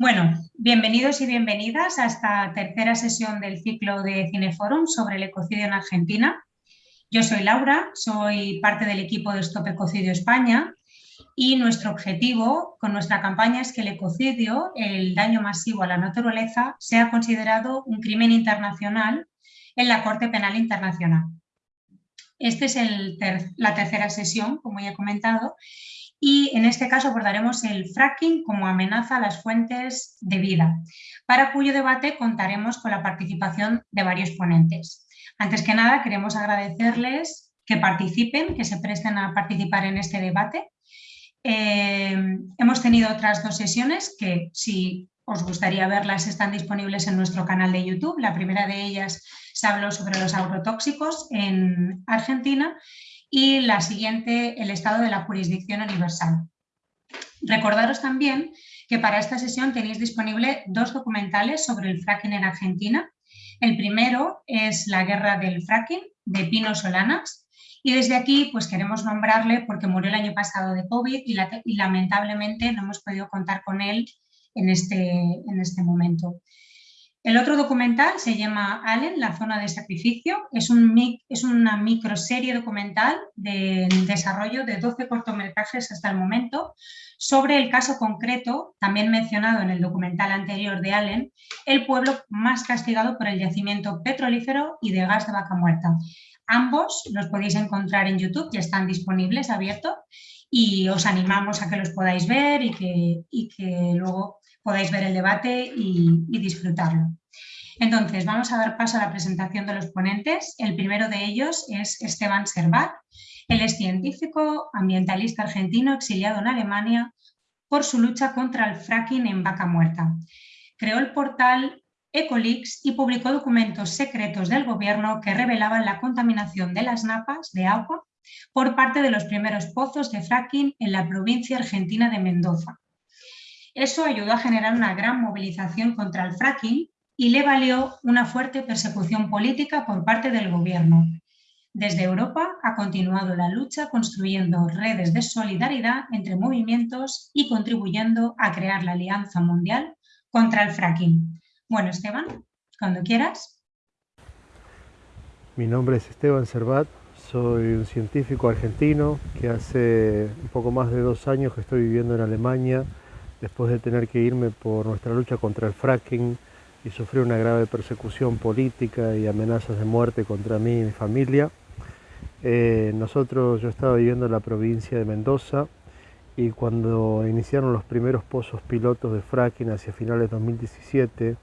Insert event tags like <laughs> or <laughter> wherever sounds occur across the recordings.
Bueno, bienvenidos y bienvenidas a esta tercera sesión del ciclo de Cineforum sobre el ecocidio en Argentina. Yo soy Laura, soy parte del equipo de Stop Ecocidio España y nuestro objetivo con nuestra campaña es que el ecocidio, el daño masivo a la naturaleza, sea considerado un crimen internacional en la Corte Penal Internacional. Esta es la tercera sesión, como ya he comentado, y en este caso abordaremos el fracking como amenaza a las fuentes de vida, para cuyo debate contaremos con la participación de varios ponentes. Antes que nada, queremos agradecerles que participen, que se presten a participar en este debate. Eh, hemos tenido otras dos sesiones que, si os gustaría verlas, están disponibles en nuestro canal de YouTube. La primera de ellas se habló sobre los agrotóxicos en Argentina y la siguiente, el estado de la jurisdicción universal. Recordaros también que para esta sesión tenéis disponible dos documentales sobre el fracking en Argentina. El primero es La guerra del fracking, de Pino Solanas, y desde aquí pues queremos nombrarle porque murió el año pasado de COVID y, lamentablemente no hemos podido contar con él en este, en este momento. El otro documental se llama Allen, la zona de sacrificio. Es, un, es una microserie documental de desarrollo de 12 cortometrajes hasta el momento sobre el caso concreto, también mencionado en el documental anterior de Allen, el pueblo más castigado por el yacimiento petrolífero y de gas de vaca muerta. Ambos los podéis encontrar en YouTube, ya están disponibles, abiertos, y os animamos a que los podáis ver y que, y que luego podáis ver el debate y, disfrutarlo. Entonces, vamos a dar paso a la presentación de los ponentes. El primero de ellos es Esteban Servat. Él es científico, ambientalista argentino, exiliado en Alemania por su lucha contra el fracking en vaca muerta. Creó el portal Ecolix y publicó documentos secretos del gobierno que revelaban la contaminación de las napas de agua por parte de los primeros pozos de fracking en la provincia argentina de Mendoza. Eso ayudó a generar una gran movilización contra el fracking y le valió una fuerte persecución política por parte del gobierno. Desde Europa ha continuado la lucha construyendo redes de solidaridad entre movimientos y contribuyendo a crear la Alianza Mundial contra el fracking. Bueno, Esteban, cuando quieras. Mi nombre es Esteban Servat, soy un científico argentino que hace un poco más de dos años que estoy viviendo en Alemania después de tener que irme por nuestra lucha contra el fracking y sufrir una grave persecución política y amenazas de muerte contra mí y mi familia. Eh, nosotros, yo estaba viviendo en la provincia de Mendoza y cuando iniciaron los primeros pozos pilotos de fracking hacia finales de 2017,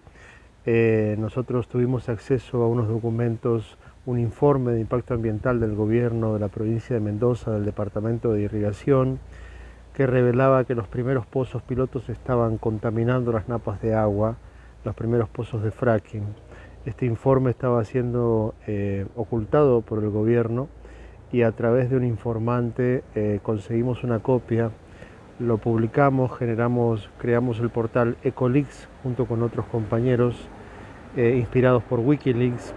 eh, nosotros tuvimos acceso a unos documentos, un informe de impacto ambiental del gobierno de la provincia de Mendoza, del Departamento de Irrigación, que revelaba que los primeros pozos pilotos estaban contaminando las napas de agua, los primeros pozos de fracking. Este informe estaba siendo eh, ocultado por el gobierno y a través de un informante eh, conseguimos una copia, lo publicamos, generamos, creamos el portal Ecolix junto con otros compañeros eh, inspirados por Wikileaks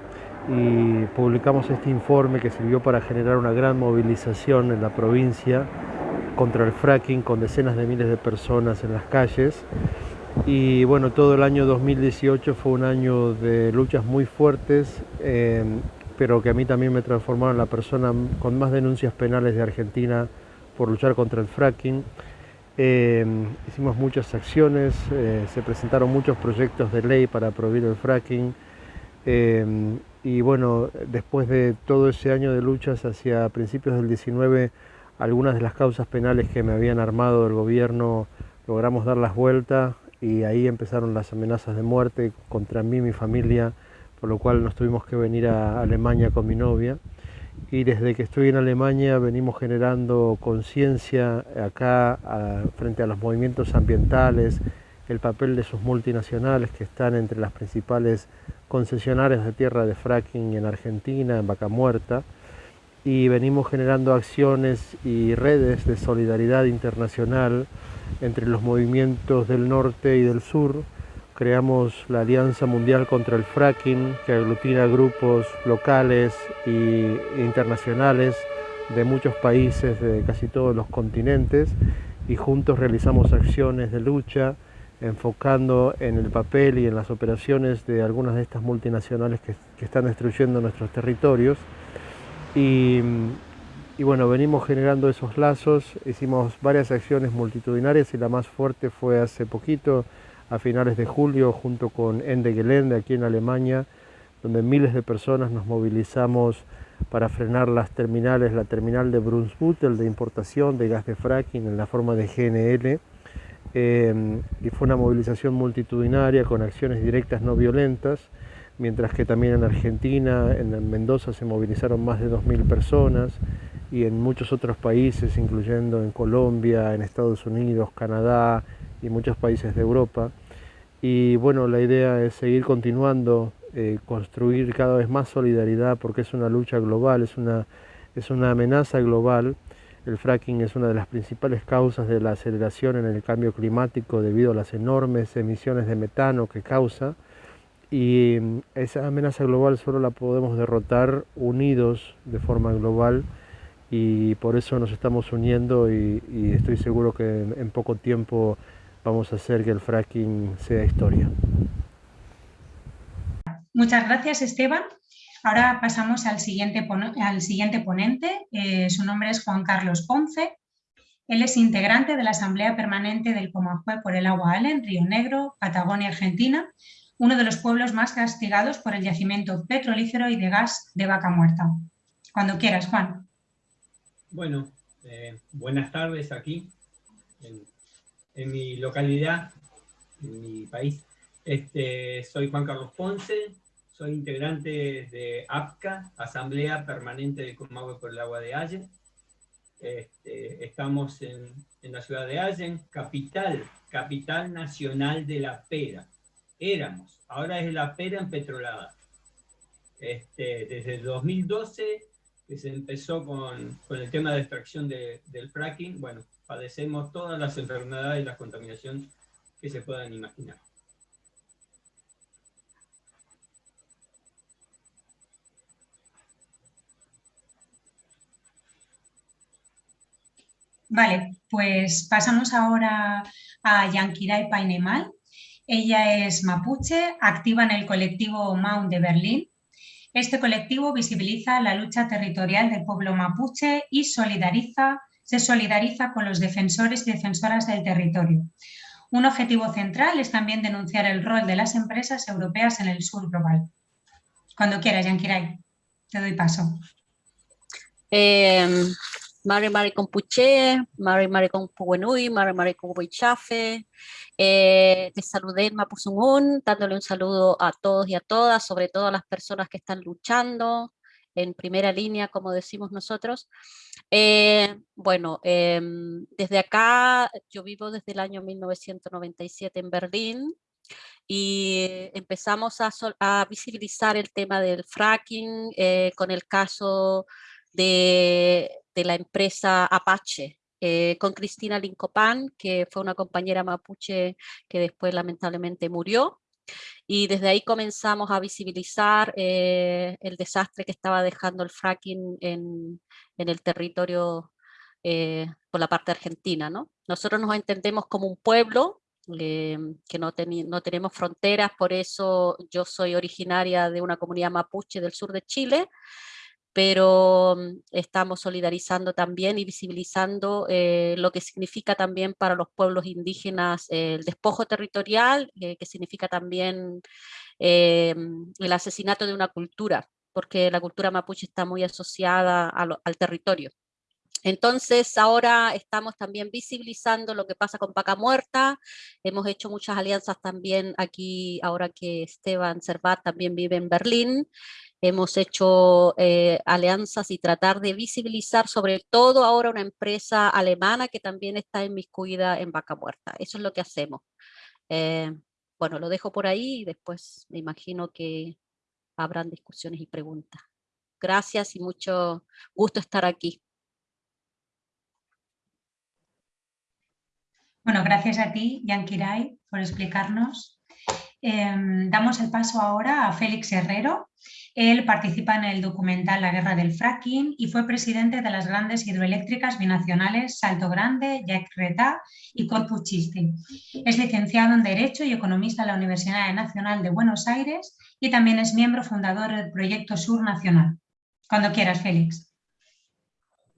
y publicamos este informe que sirvió para generar una gran movilización en la provincia contra el fracking con decenas de miles de personas en las calles. Y bueno, todo el año 2018 fue un año de luchas muy fuertes, eh, pero que a mí también me transformaron en la persona con más denuncias penales de Argentina por luchar contra el fracking. Eh, hicimos muchas acciones, eh, se presentaron muchos proyectos de ley para prohibir el fracking. y bueno, después de todo ese año de luchas hacia principios del 19 algunas de las causas penales que me habían armado el gobierno logramos dar las vueltas y ahí empezaron las amenazas de muerte contra mí y mi familia, por lo cual nos tuvimos que venir a Alemania con mi novia. Y desde que estoy en Alemania venimos generando conciencia acá frente a los movimientos ambientales, el papel de sus multinacionales que están entre las principales concesionarias de tierra de fracking en Argentina, en Vaca Muerta, y venimos generando acciones y redes de solidaridad internacional entre los movimientos del norte y del sur. Creamos la Alianza Mundial contra el Fracking, que aglutina grupos locales e internacionales de muchos países de casi todos los continentes y juntos realizamos acciones de lucha enfocando en el papel y en las operaciones de algunas de estas multinacionales que, están destruyendo nuestros territorios. Y, bueno, venimos generando esos lazos, hicimos varias acciones multitudinarias y la más fuerte fue hace poquito, a finales de julio, junto con Ende Gelände aquí en Alemania, donde miles de personas nos movilizamos para frenar las terminales, la terminal de Brunsbüttel de importación de gas de fracking en la forma de GNL, eh, y fue una movilización multitudinaria con acciones directas no violentas, mientras que también en Argentina, en Mendoza se movilizaron más de 2.000 personas y en muchos otros países, incluyendo en Colombia, en Estados Unidos, Canadá y muchos países de Europa. Y bueno, la idea es seguir continuando, eh, construir cada vez más solidaridad porque es una lucha global, es una, es una amenaza global. El fracking es una de las principales causas de la aceleración en el cambio climático debido a las enormes emisiones de metano que causa. Y mm, esa amenaza global solo la podemos derrotar unidos de forma global y por eso nos estamos uniendo y, estoy seguro que en poco tiempo vamos a hacer que el fracking sea historia. Muchas gracias, Esteban. Ahora pasamos al siguiente, al siguiente ponente. Eh, su nombre es Juan Carlos Ponce. Él es integrante de la Asamblea Permanente del Comajue por el Agua Allen, Río Negro, Patagonia, Argentina, uno de los pueblos más castigados por el yacimiento petrolífero y de gas de vaca muerta. Cuando quieras, Juan. Bueno, eh, buenas tardes aquí en mi localidad, en mi país. Este, soy Juan Carlos Ponce, soy integrante de APCA, Asamblea Permanente de Comahue por el Agua de Allen. Este, estamos en, en, la ciudad de Allen, capital, capital nacional de la pera. Éramos, ahora es la pera empetrolada. Este, desde el 2012 que se empezó con, el tema de extracción de, del fracking, bueno, padecemos todas las enfermedades y la contaminación que se puedan imaginar. Vale, pues pasamos ahora a Yankirai Painemal. Ella es mapuche, activa en el colectivo Mount de Berlín. Este colectivo visibiliza la lucha territorial del pueblo mapuche y solidariza se solidariza con los defensores y defensoras del territorio. Un objetivo central es también denunciar el rol de las empresas europeas en el sur global. Cuando quieras, Yankirai, te doy paso. Eh, Mari Mari con Puché, Mari Mari con Puenui, Mari Mari con Huichafe. Eh, te saludé Mapuzungún, dándole un saludo a todos y a todas, sobre todo a las personas que están luchando, en primera línea, como decimos nosotros. Eh, bueno, em, desde acá, yo vivo desde el año 1997 en Berlín, y empezamos a, visibilizar el tema del fracking eh, con el caso de, la empresa Apache, eh, con Cristina Lincopan, que fue una compañera mapuche que después lamentablemente murió. Y desde ahí comenzamos a visibilizar eh, el desastre que estaba dejando el fracking en, en el territorio eh, por la parte argentina. ¿no? Nosotros nos entendemos como un pueblo eh, que no, no tenemos fronteras, por eso yo soy originaria de una comunidad mapuche del sur de Chile, pero mm, estamos solidarizando también y visibilizando eh, lo que significa también para los pueblos indígenas el despojo territorial, eh, que significa también eh, el asesinato de una cultura, porque la cultura mapuche está muy asociada al territorio. Entonces ahora estamos también visibilizando lo que pasa con Paca Muerta, hemos hecho muchas alianzas también aquí, ahora que Esteban Servat también vive en Berlín, hemos hecho eh, alianzas y tratar de visibilizar sobre todo ahora una empresa alemana que también está inmiscuida en Vaca Muerta. Eso es lo que hacemos. Eh, bueno, lo dejo por ahí y después me imagino que habrán discusiones y preguntas. Gracias y mucho gusto estar aquí. Bueno, gracias a ti, Yankirai, por explicarnos. Em, damos el paso ahora a Félix Herrero. Él participa en el documental La guerra del fracking y fue presidente de las grandes hidroeléctricas binacionales Salto Grande, Yacyretá y Corpus Christi. Es licenciado en Derecho y economista en la Universidad Nacional de Buenos Aires y también es miembro fundador del Proyecto Sur Nacional. Cuando quieras, Félix.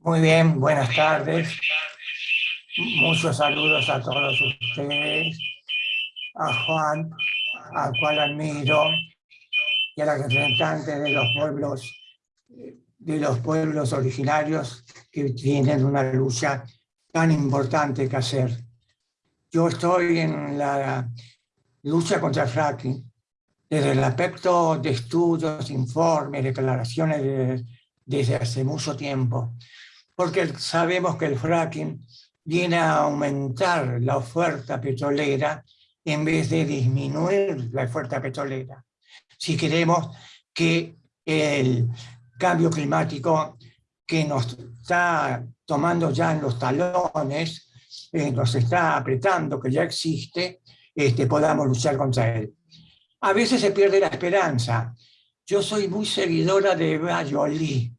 Muy bien, buenas tardes. Muchos saludos a todos ustedes, a Juan, al cual admiro, y a la representante de los pueblos, de los pueblos originarios que tienen una lucha tan importante que hacer. Yo estoy en la lucha contra el fracking, desde el aspecto de estudios, informes, declaraciones desde hace mucho tiempo, porque sabemos que el fracking viene a aumentar la oferta petrolera en vez de disminuir la oferta petrolera. Si queremos que el cambio climático que nos está tomando ya en los talones, eh, nos está apretando, que ya existe, este, podamos luchar contra él. A veces se pierde la esperanza. Yo soy muy seguidora de Eva Jolie,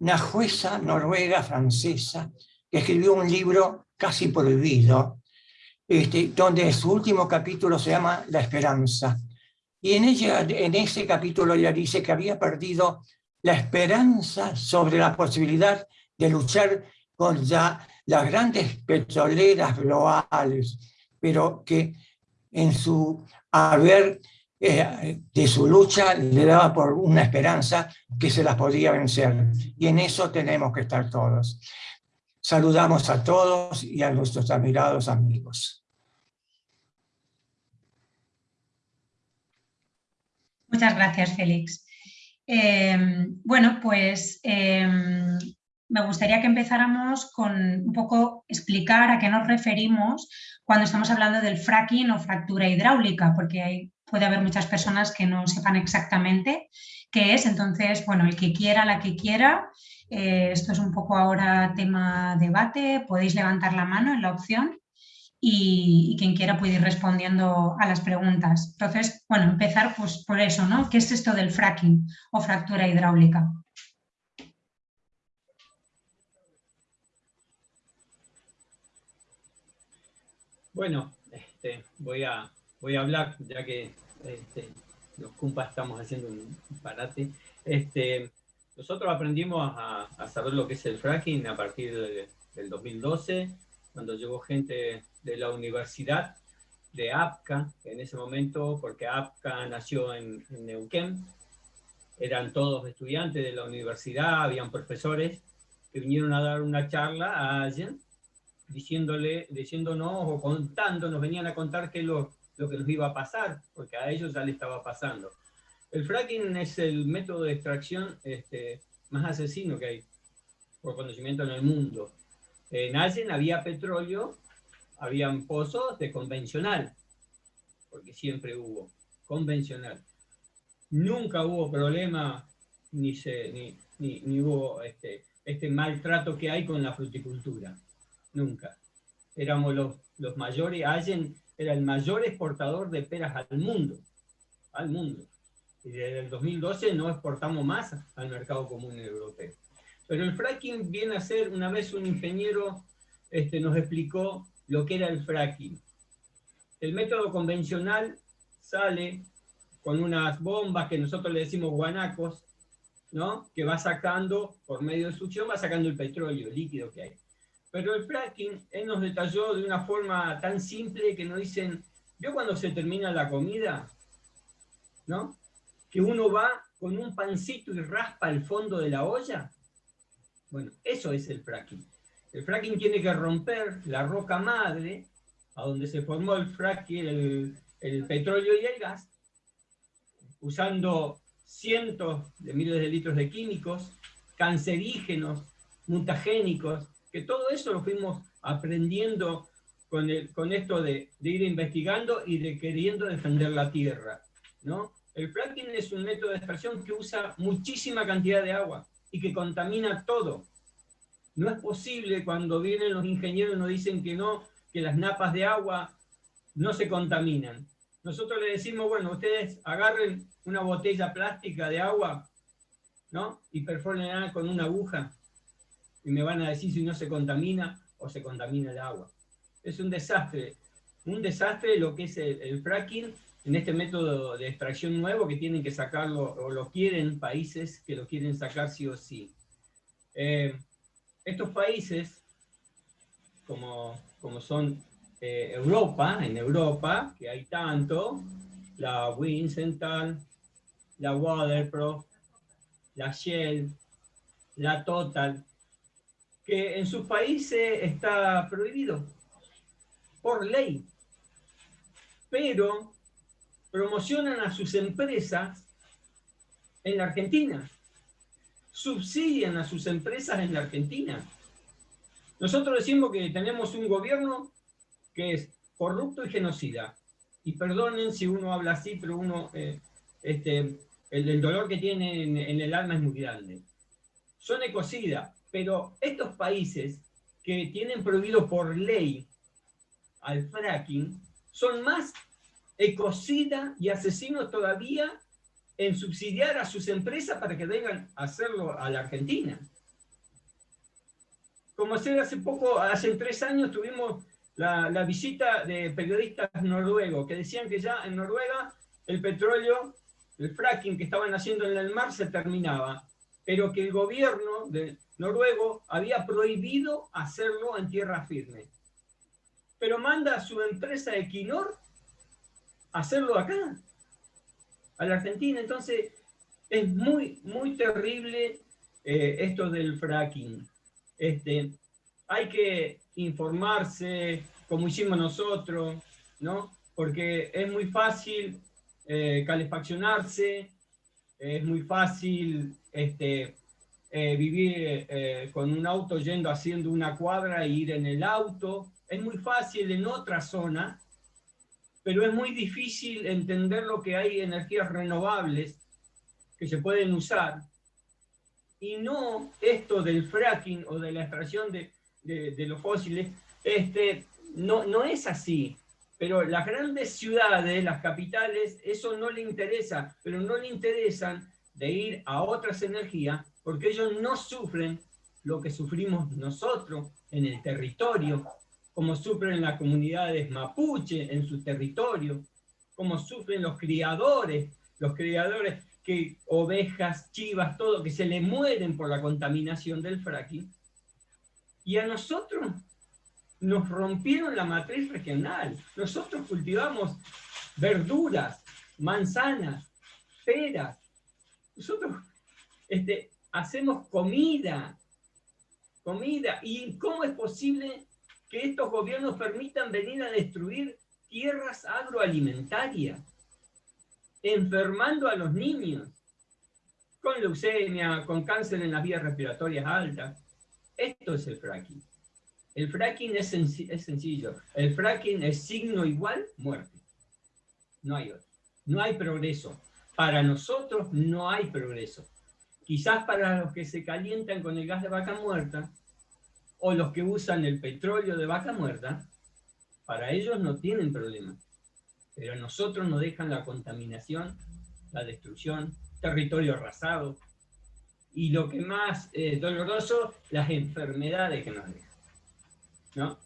una jueza noruega francesa que escribió un libro casi prohibido, este, donde su último capítulo se llama La Esperanza. Y en, ella, en ese capítulo ella dice que había perdido la esperanza sobre la posibilidad de luchar contra las grandes petroleras globales, pero que en su haber eh, de su lucha le daba por una esperanza que se las podía vencer. Y en eso tenemos que estar todos. Saludamos a todos y a nuestros admirados amigos. Muchas gracias, Félix. Em, bueno, pues em, me gustaría que empezáramos con un poco explicar a qué nos referimos cuando estamos hablando del fracking o fractura hidráulica, porque puede haber muchas personas que no sepan exactamente qué es. Entonces, bueno, el que quiera, la que quiera, eh, esto es un poco ahora tema debate, podéis levantar la mano en la opción y, quien quiera puede ir respondiendo a las preguntas. Entonces, bueno, empezar pues por eso, ¿no? ¿Qué es esto del fracking o fractura hidráulica? Bueno, este, voy, a, voy a hablar, ya que este, los cumpas estamos haciendo un parate. Este, nosotros aprendimos a, saber lo que es el fracking a partir del 2012, cuando llegó gente de la universidad de APCA, en ese momento, porque APCA nació en, Neuquén, eran todos estudiantes de la universidad, habían profesores que vinieron a dar una charla a alguien, diciéndole, diciéndonos o contándonos, venían a contar qué lo, lo que nos iba a pasar, porque a ellos ya le estaba pasando. El fracking es el método de extracción este, más asesino que hay, por conocimiento en el mundo. En Allen había petróleo, habían pozos de convencional, porque siempre hubo, convencional. Nunca hubo problema, ni, se, ni, ni, hubo este, este maltrato que hay con la fruticultura. Nunca. Éramos los, los mayores, Allen era el mayor exportador de peras al mundo. Al mundo y desde el 2012 no exportamos más al mercado común europeo. Pero el fracking viene a ser, una vez un ingeniero este, nos explicó lo que era el fracking. El método convencional sale con unas bombas que nosotros le decimos guanacos, ¿no? que va sacando, por medio de succión, va sacando el petróleo, el líquido que hay. Pero el fracking, él nos detalló de una forma tan simple que nos dicen, ¿vio cuando se termina la comida? ¿No? Que uno va con un pancito y raspa el fondo de la olla? Bueno, eso es el fracking. El fracking tiene que romper la roca madre, a donde se formó el fracking, el, petróleo y el gas, usando cientos de miles de litros de químicos, cancerígenos, mutagénicos, que todo eso lo fuimos aprendiendo con, el, con esto de, de, ir investigando y de queriendo defender la tierra, ¿no? El fracking es un método de extracción que usa muchísima cantidad de agua y que contamina todo. No es posible cuando vienen los ingenieros y nos dicen que no, que las napas de agua no se contaminan. nosotros le decimos, bueno, ustedes agarren una botella plástica de agua, ¿no? Y perforen con una aguja y me van a decir si no se contamina o se contamina el agua. Es un desastre, un desastre lo que es el, fracking en este método de extracción nuevo que tienen que sacarlo, o lo quieren países que lo quieren sacar sí o sí. Eh, estos países, como, como son eh, Europa, en Europa, que hay tanto, la Wincental, la Waterpro, la Shell, la Total, que en sus países está prohibido por ley, pero promocionan a sus empresas en la Argentina, subsidian a sus empresas en la Argentina. Nosotros decimos que tenemos un gobierno que es corrupto y genocida. Y perdonen si uno habla así, pero uno, eh, este, el, dolor que tiene en, en, el alma es muy grande. Son ecocidas, pero estos países que tienen prohibido por ley al fracking son más ecocida y asesinos todavía en subsidiar a sus empresas para que vengan a hacerlo a la Argentina. Como hace, hace poco, hace tres años, tuvimos la, visita de periodistas noruegos que decían que ya en Noruega el petróleo, el fracking que estaban haciendo en el mar se terminaba, pero que el gobierno de noruego había prohibido hacerlo en tierra firme. Pero manda a su empresa Equinor hacerlo acá, a la Argentina. Entonces, es muy, muy terrible eh, esto del fracking. Este, hay que informarse, como hicimos nosotros, ¿no? Porque es muy fácil eh, calefaccionarse, es muy fácil este, eh, vivir con un auto yendo haciendo una cuadra e ir en el auto. Es muy fácil en otra zona, pero es muy difícil entender lo que hay energías renovables que se pueden usar y no esto del fracking o de la extracción de, de, los fósiles, este, no, no es así. Pero las grandes ciudades, las capitales, eso no le interesa, pero no le interesan de ir a otras energías porque ellos no sufren lo que sufrimos nosotros en el territorio, como sufren las comunidades mapuche en su territorio, como sufren los criadores, los criadores que ovejas, chivas, todo, que se le mueren por la contaminación del fracking. Y a nosotros nos rompieron la matriz regional. Nosotros cultivamos verduras, manzanas, peras. Nosotros este, hacemos comida, comida. ¿Y cómo es posible que estos gobiernos permitan venir a destruir tierras agroalimentarias, enfermando a los niños con leucemia, con cáncer en las vías respiratorias altas? Esto es el fracking. El fracking es, es sencillo. El fracking es signo igual, muerte. No hay otro. No hay progreso. Para nosotros no hay progreso. Quizás para los que se calientan con el gas de vaca muerta o los que usan el petróleo de vaca muerta, para ellos no tienen problema. Pero a nosotros nos dejan la contaminación, la destrucción, territorio arrasado y lo que más es doloroso, las enfermedades que nos dejan. ¿no?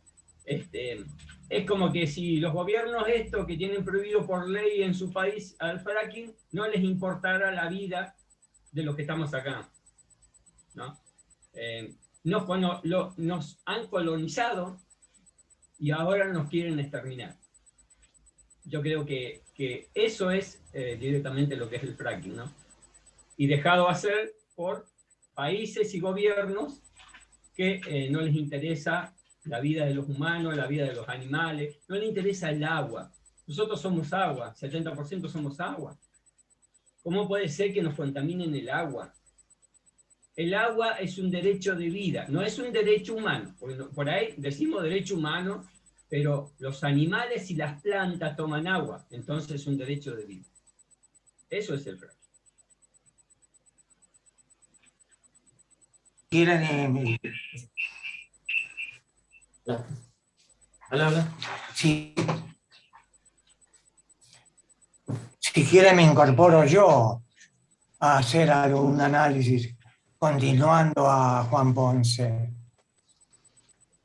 Este, es como que si los gobiernos esto que tienen prohibido por ley en su país al fracking, no les importara la vida de los que estamos acá. ¿no? Eh, nos, nos han colonizado y ahora nos quieren exterminar. Yo creo que, eso es eh, directamente lo que es el fracking, ¿no? Y dejado hacer por países y gobiernos que eh, no les interesa la vida de los humanos, la vida de los animales, no les interesa el agua. Nosotros somos agua, 70% somos agua. ¿Cómo puede ser que nos contaminen el agua? El agua es un derecho de vida, no es un derecho humano. Por ahí decimos derecho humano, pero los animales y las plantas toman agua, entonces es un derecho de vida. Eso es el fracking. ¿Quieren Hola, hola. Sí. si quiere me incorporo yo a hacer algún análisis, continuando a Juan Ponce.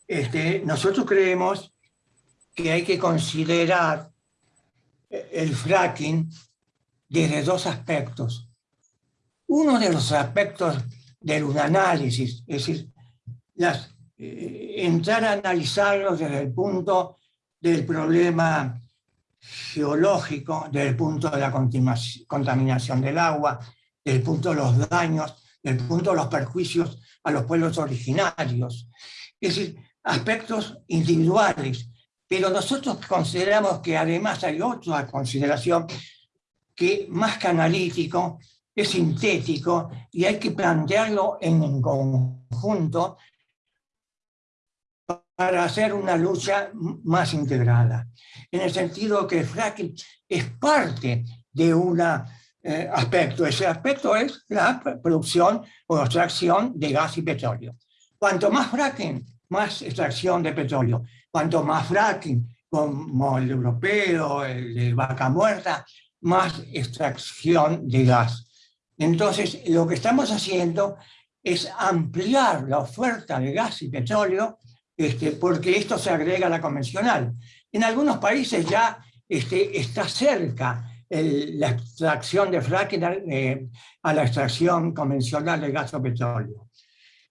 Este, nosotros creemos que hay que considerar el fracking desde dos aspectos. Uno de los aspectos del análisis, es decir, eh, entrar a analizarlo desde el punto del problema geológico, desde el punto de la contaminación del agua, desde el punto de los daños, desde el punto de los perjuicios a los pueblos originarios. Es decir, aspectos individuales. Pero nosotros consideramos que además hay otra consideración que más que analítico, es sintético y hay que plantearlo en conjunto para hacer una lucha más integrada. En el sentido que el fracking es parte de un eh, aspecto. Ese aspecto es la producción o extracción de gas y petróleo. Cuanto más fracking, más extracción de petróleo. Cuanto más fracking, como el europeo, el de vaca muerta, más extracción de gas. Entonces, lo que estamos haciendo es ampliar la oferta de gas y petróleo, este, porque esto se agrega a la convencional. En algunos países ya este, está cerca la extracción de fracking eh, a la extracción convencional de gas o petróleo.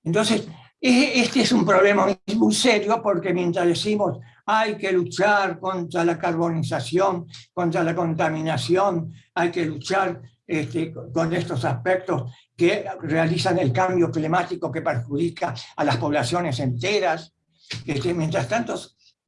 Entonces, este es un problema muy serio porque mientras decimos hay que luchar contra la carbonización, contra la contaminación, hay que luchar este, con estos aspectos que realizan el cambio climático que perjudica a las poblaciones enteras. Este, mientras tanto,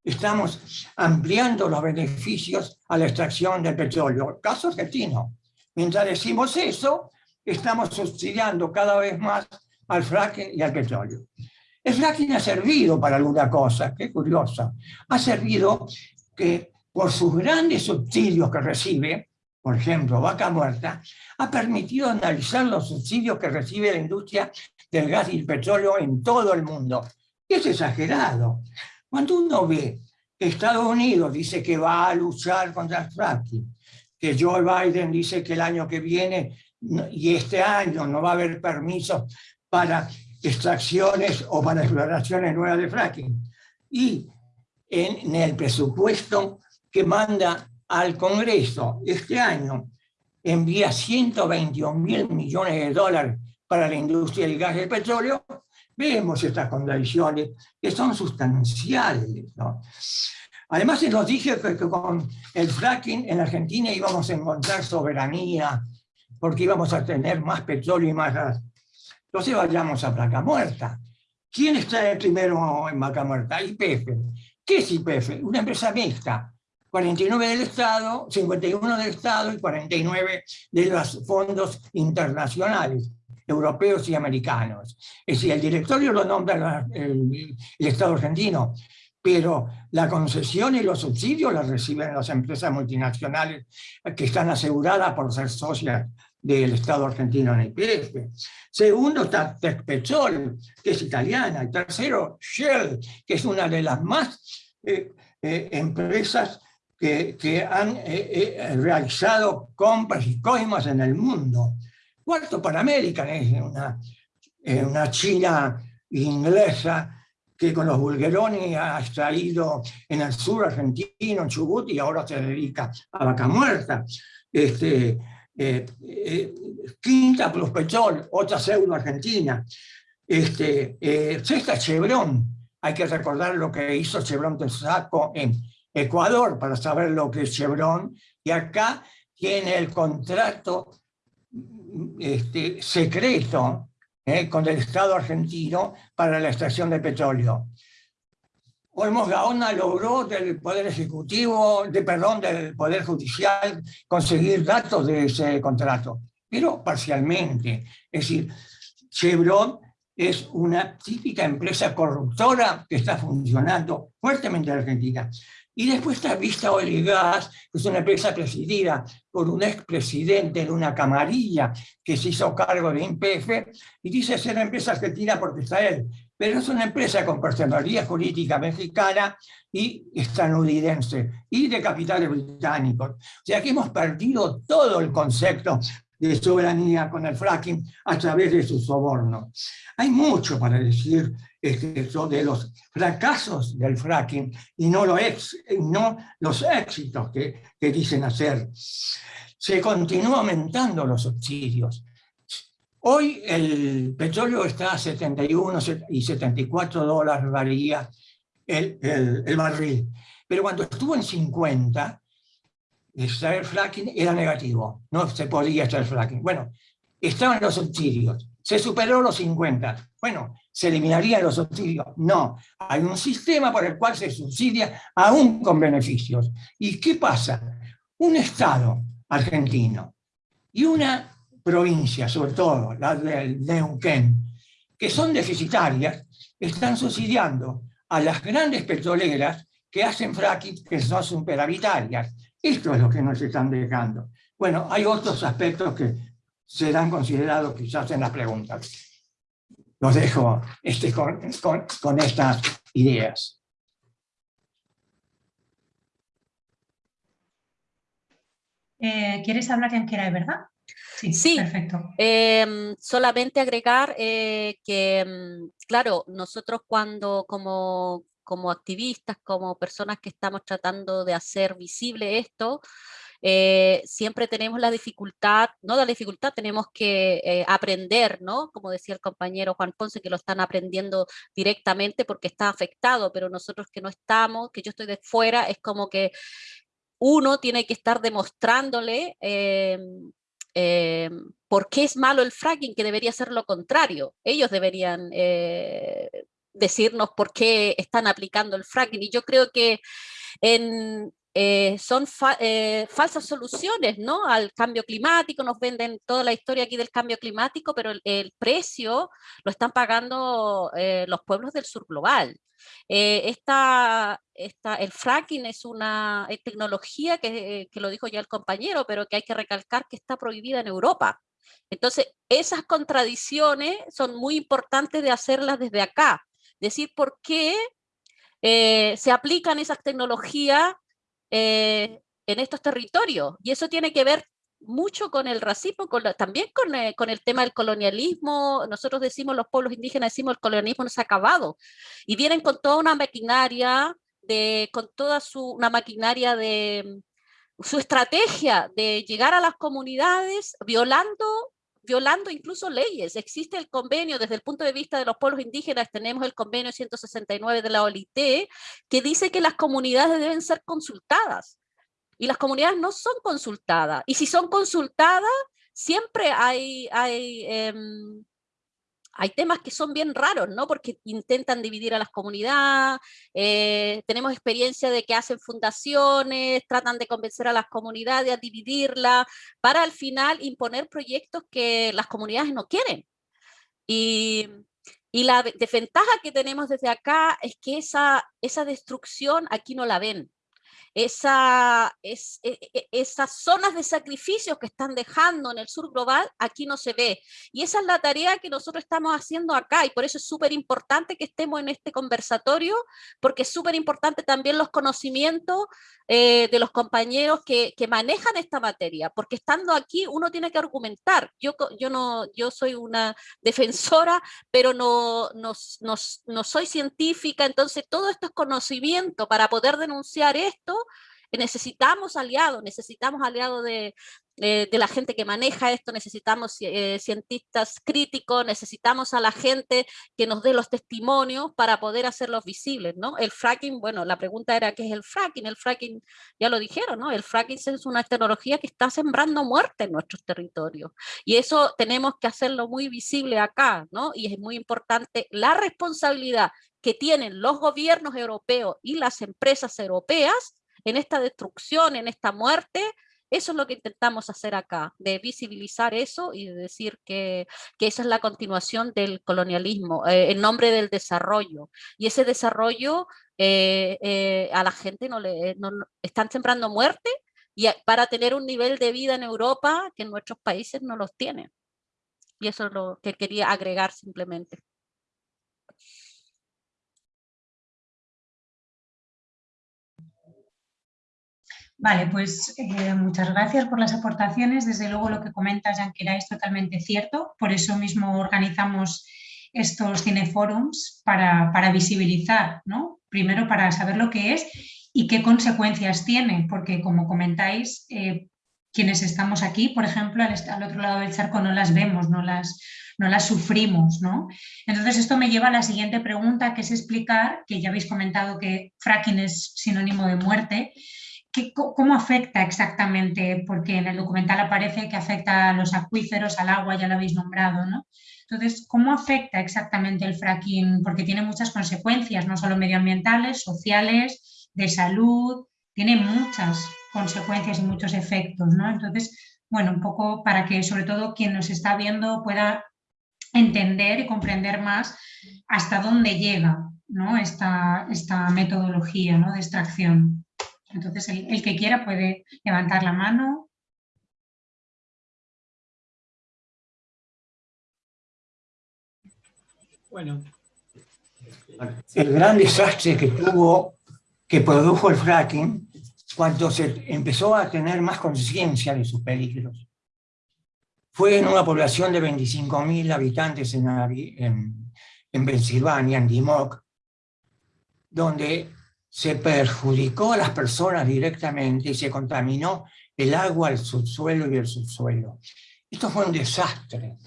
estamos ampliando los beneficios a la extracción del petróleo. Caso argentino. Mientras decimos eso, estamos subsidiando cada vez más al fracking y al petróleo. El fracking ha servido para alguna cosa, qué curiosa. Ha servido que por sus grandes subsidios que recibe, por ejemplo, Vaca Muerta, ha permitido analizar los subsidios que recibe la industria del gas y el petróleo en todo el mundo. Es exagerado. Cuando uno ve que Estados Unidos dice que va a luchar contra el fracking, que Joe Biden dice que el año que viene y este año no va a haber permiso para extracciones o para exploraciones nuevas de fracking. Y en, el presupuesto que manda al Congreso este año, envía 121 mil millones de dólares para la industria del gas y el petróleo, vemos estas contradicciones que son sustanciales. Además, se nos dije que, con el fracking en Argentina íbamos a encontrar soberanía, porque íbamos a tener más petróleo y más gas. Entonces vayamos a Vaca Muerta. ¿Quién está primero en Vaca Muerta? IPF. ¿Qué es IPF? Una empresa mixta. 49 del Estado, 51 del Estado y 49 de los fondos internacionales, europeos y americanos. Es decir, el directorio lo nombra el, el Estado argentino, pero la concesión y los subsidios los reciben las empresas multinacionales que están aseguradas por ser socias del Estado argentino en IPF. Segundo está Tecpechol, que es italiana. Y tercero, Shell, que es una de las más eh, eh, empresas que, que han eh, realizado compras y coimas en el mundo. Cuarto, Panamérica, es una, una china inglesa que con los bulguerones ha extraído en el sur argentino, en Chubut, y ahora se dedica a vaca muerta. Este, eh, eh, quinta Plus Petrol, otra pseudo argentina, este, eh, sexta Chevron, hay que recordar lo que hizo Chevron Texaco en Ecuador para saber lo que es Chevron, y acá tiene el contrato este, secreto con el Estado argentino para la extracción de petróleo. Olmos Gaona logró del Poder Ejecutivo, de, perdón, del Poder Judicial, conseguir datos de ese contrato, pero parcialmente. Es decir, Chevron es una típica empresa corruptora que está funcionando fuertemente en Argentina. Y después está Vista Gas, que es una empresa presidida por un expresidente de una camarilla que se hizo cargo de INPF, y dice ser una empresa argentina porque está él, pero es una empresa con personalidad política mexicana y estadounidense, y de capitales británicos. O sea que hemos perdido todo el concepto de soberanía con el fracking a través de su soborno. Hay mucho para decir este, de los fracasos del fracking y no, los éxitos que, dicen hacer. Se continúa aumentando los subsidios. Hoy el petróleo está a 71 y 74 dólares varía el, el, barril. Pero cuando estuvo en 50, extraer fracking era negativo. No se podía extraer fracking. Bueno, estaban los subsidios. Se superó los 50. Bueno, ¿se eliminarían los subsidios? No. Hay un sistema por el cual se subsidia aún con beneficios. ¿Y qué pasa? Un Estado argentino y una provincias, sobre todo las del Neuquén, que son deficitarias, están subsidiando a las grandes petroleras que hacen fracking que son superavitarias. Esto es lo que nos están dejando. Bueno, hay otros aspectos que serán considerados quizás en las preguntas. Los dejo este, con, con, estas ideas. Eh, ¿Quieres hablar en quiera verdad? Sí, perfecto. Em, solamente agregar eh, que, mm, claro, nosotros cuando como, como activistas, como personas que estamos tratando de hacer visible esto, eh, siempre tenemos la dificultad, no la dificultad, tenemos que eh, aprender, ¿no? Como decía el compañero Juan Ponce, que lo están aprendiendo directamente porque está afectado, pero nosotros que no estamos, que yo estoy de fuera, es como que uno tiene que estar demostrándole em, eh, ¿por qué es malo el fracking? Que debería ser lo contrario. Ellos deberían eh, decirnos por qué están aplicando el fracking. Y yo creo que en, eh, son eh, falsas soluciones ¿no? al cambio climático, nos venden toda la historia aquí del cambio climático, pero el, precio lo están pagando eh, los pueblos del sur global. Esta, esta, el fracking es una tecnología que, que lo dijo ya el compañero, pero que hay que recalcar que está prohibida en Europa. Entonces, esas contradicciones son muy importantes de hacerlas desde acá. Decir por qué se aplican esas tecnologías eh, en estos territorios. Y eso tiene que ver mucho con el racismo, con también con, eh, con, el tema del colonialismo. Nosotros decimos, los pueblos indígenas decimos, el colonialismo no se ha acabado. Y vienen con toda una maquinaria, de, con toda su, una maquinaria de su estrategia de llegar a las comunidades violando violando incluso leyes. Existe el convenio desde el punto de vista de los pueblos indígenas, tenemos el convenio 169 de la OLIT, que dice que las comunidades deben ser consultadas. Y las comunidades no son consultadas. Y si son consultadas, siempre hay, hay em, hay temas que son bien raros, ¿no? Porque intentan dividir a las comunidades, eh, tenemos experiencia de que hacen fundaciones, tratan de convencer a las comunidades a dividirla, para al final imponer proyectos que las comunidades no quieren. Y, la desventaja que tenemos desde acá es que esa destrucción aquí no la ven esa, es, e, e, esas zonas de sacrificios que están dejando en el sur global, aquí no se ve. Y esa es la tarea que nosotros estamos haciendo acá y por eso es súper importante que estemos en este conversatorio, porque es súper importante también los conocimientos eh, de los compañeros que, que, manejan esta materia, porque estando aquí uno tiene que argumentar. Yo, yo, no, yo soy una <laughs> defensora, pero no, no, no, no soy científica, entonces todo esto es conocimiento para poder denunciar esto necesitamos aliados, necesitamos aliados de, de, la gente que maneja esto, necesitamos eh, cientistas críticos, necesitamos a la gente que nos dé los testimonios para poder hacerlos visibles, ¿no? El fracking, bueno, la pregunta era ¿qué es el fracking? El fracking, ya lo dijeron, ¿no? El fracking es una tecnología que está sembrando muerte en nuestros territorios y eso tenemos que hacerlo muy visible acá, ¿no? Y es muy importante la responsabilidad que tienen los gobiernos europeos y las empresas europeas en esta destrucción, en esta muerte, eso es lo que intentamos hacer acá, de visibilizar eso y de decir que, que esa es la continuación del colonialismo, eh, en nombre del desarrollo. Y ese desarrollo eh, eh, a la gente no le están sembrando muerte y para tener un nivel de vida en Europa que en nuestros países no los tienen. Y eso es lo que quería agregar simplemente. Vale, pues eh, muchas gracias por las aportaciones. Desde luego lo que comentas, Yanquera, es totalmente cierto. Por eso mismo organizamos estos cineforums para, para visibilizar, ¿no? Primero para saber lo que es y qué consecuencias tiene, porque como comentáis, eh, quienes estamos aquí, por ejemplo, al, al, otro lado del charco no las vemos, no las, no las sufrimos. ¿no? Entonces esto me lleva a la siguiente pregunta, que es explicar, que ya habéis comentado que fracking es sinónimo de muerte, ¿Cómo afecta exactamente? Porque en el documental aparece que afecta a los acuíferos, al agua, ya lo habéis nombrado, ¿no? Entonces, ¿cómo afecta exactamente el fracking? Porque tiene muchas consecuencias, no solo medioambientales, sociales, de salud, tiene muchas consecuencias y muchos efectos, ¿no? Entonces, bueno, un poco para que sobre todo quien nos está viendo pueda entender y comprender más hasta dónde llega ¿no? esta, esta metodología ¿no? de extracción. Entonces, el, que quiera puede levantar la mano. Bueno. El gran desastre que tuvo, que produjo el fracking, cuando se empezó a tener más conciencia de sus peligros, fue en una población de 25.000 habitantes en, en, en Pensilvania, en Dimock, donde se perjudicó a las personas directamente y se contaminó el agua, el subsuelo y el subsuelo. Esto fue un desastre.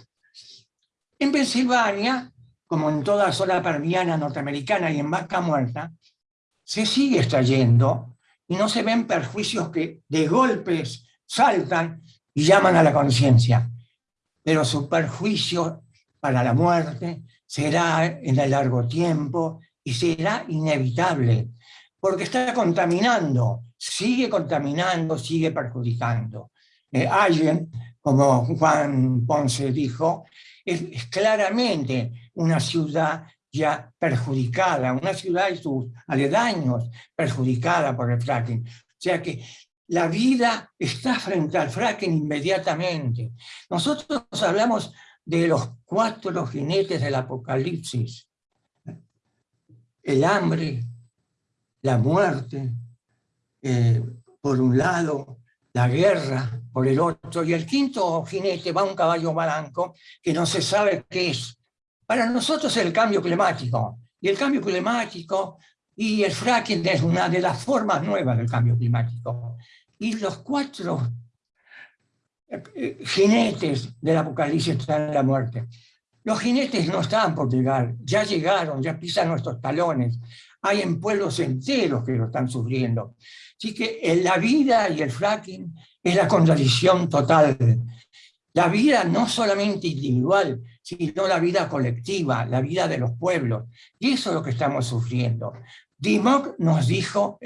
En Pensilvania, como en toda zona permiana norteamericana y en Vaca Muerta, se sigue extrayendo y no se ven perjuicios que de golpes saltan y llaman a la conciencia. Pero su perjuicio para la muerte será en el largo tiempo y será inevitable porque está contaminando, sigue contaminando, sigue perjudicando. Eh, como Juan Ponce dijo, es, claramente una ciudad ya perjudicada, una ciudad y sus aledaños perjudicada por el fracking. O sea que la vida está frente al fracking inmediatamente. Nosotros hablamos de los cuatro jinetes del apocalipsis. El hambre, la muerte, eh, por un lado, la guerra por el otro, y el quinto jinete va un caballo blanco que no se sabe qué es. Para nosotros es el cambio climático, y el cambio climático y el fracking es una de las formas nuevas del cambio climático. Y los cuatro eh, jinetes del apocalipsis están en la muerte. Los jinetes no estaban por llegar, ya llegaron, ya pisan nuestros talones hay en pueblos enteros que lo están sufriendo. Así que en la vida y el fracking es la contradicción total. La vida no solamente individual, sino la vida colectiva, la vida de los pueblos. Y eso es lo que estamos sufriendo. Dimock nos dijo,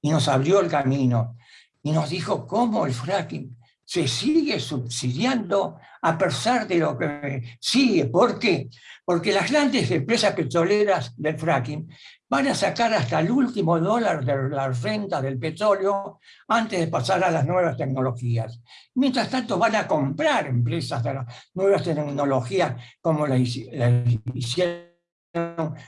y nos abrió el camino, y nos dijo cómo el fracking se sigue subsidiando a pesar de lo que sigue. ¿Por qué? Porque las grandes empresas petroleras del fracking van a sacar hasta el último dólar de la renta del petróleo antes de pasar a las nuevas tecnologías. Mientras tanto van a comprar empresas de las nuevas tecnologías como la hicieron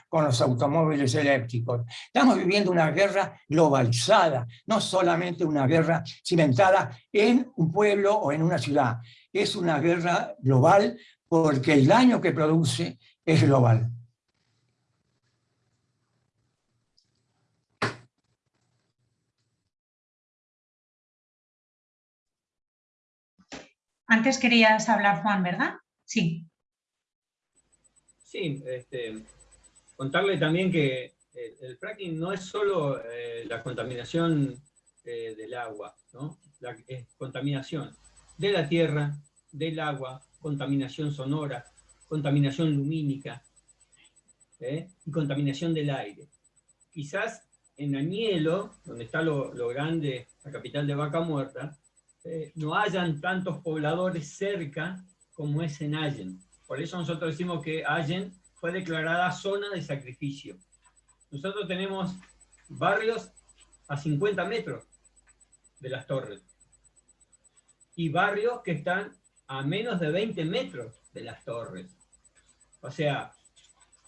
con los automóviles eléctricos. Estamos viviendo una guerra globalizada, no solamente una guerra cimentada en un pueblo o en una ciudad. Es una guerra global porque el daño que produce es global. Antes querías hablar, Juan, ¿verdad? Sí. Sí, este, contarle también que el, fracking no es solo eh, la contaminación eh, del agua, ¿no? La, es contaminación de la tierra, del agua, contaminación sonora, contaminación lumínica ¿eh? y contaminación del aire. Quizás en Añelo, donde está lo, lo grande, la capital de Vaca Muerta, eh, no hayan tantos pobladores cerca como es en Allen. Por eso nosotros decimos que Allen fue declarada zona de sacrificio. Nosotros tenemos barrios a 50 metros de las torres y barrios que están a menos de 20 metros de las torres. O sea,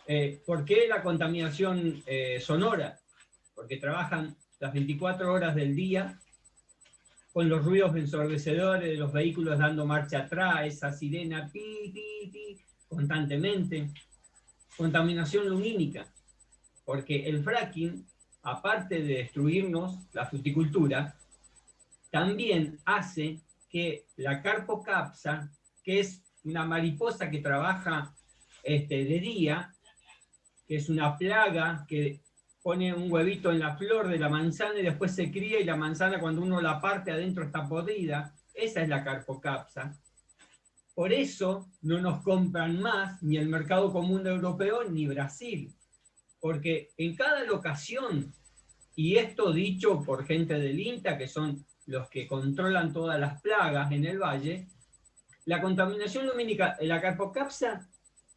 eh, ¿por qué la contaminación eh, sonora? Porque trabajan las 24 horas del día con los ruidos ensordecedores de los vehículos dando marcha atrás, esa sirena pi, pi, pi, constantemente. Contaminación lumínica, porque el fracking, aparte de destruirnos la fruticultura, también hace que la carpocapsa, que es una mariposa que trabaja este, de día, que es una plaga que pone un huevito en la flor de la manzana y después se cría y la manzana cuando uno la parte adentro está podrida. Esa es la carpocapsa. Por eso no nos compran más ni el mercado común europeo ni Brasil. Porque en cada locación, y esto dicho por gente del INTA, que son los que controlan todas las plagas en el valle, la contaminación lumínica, la carpocapsa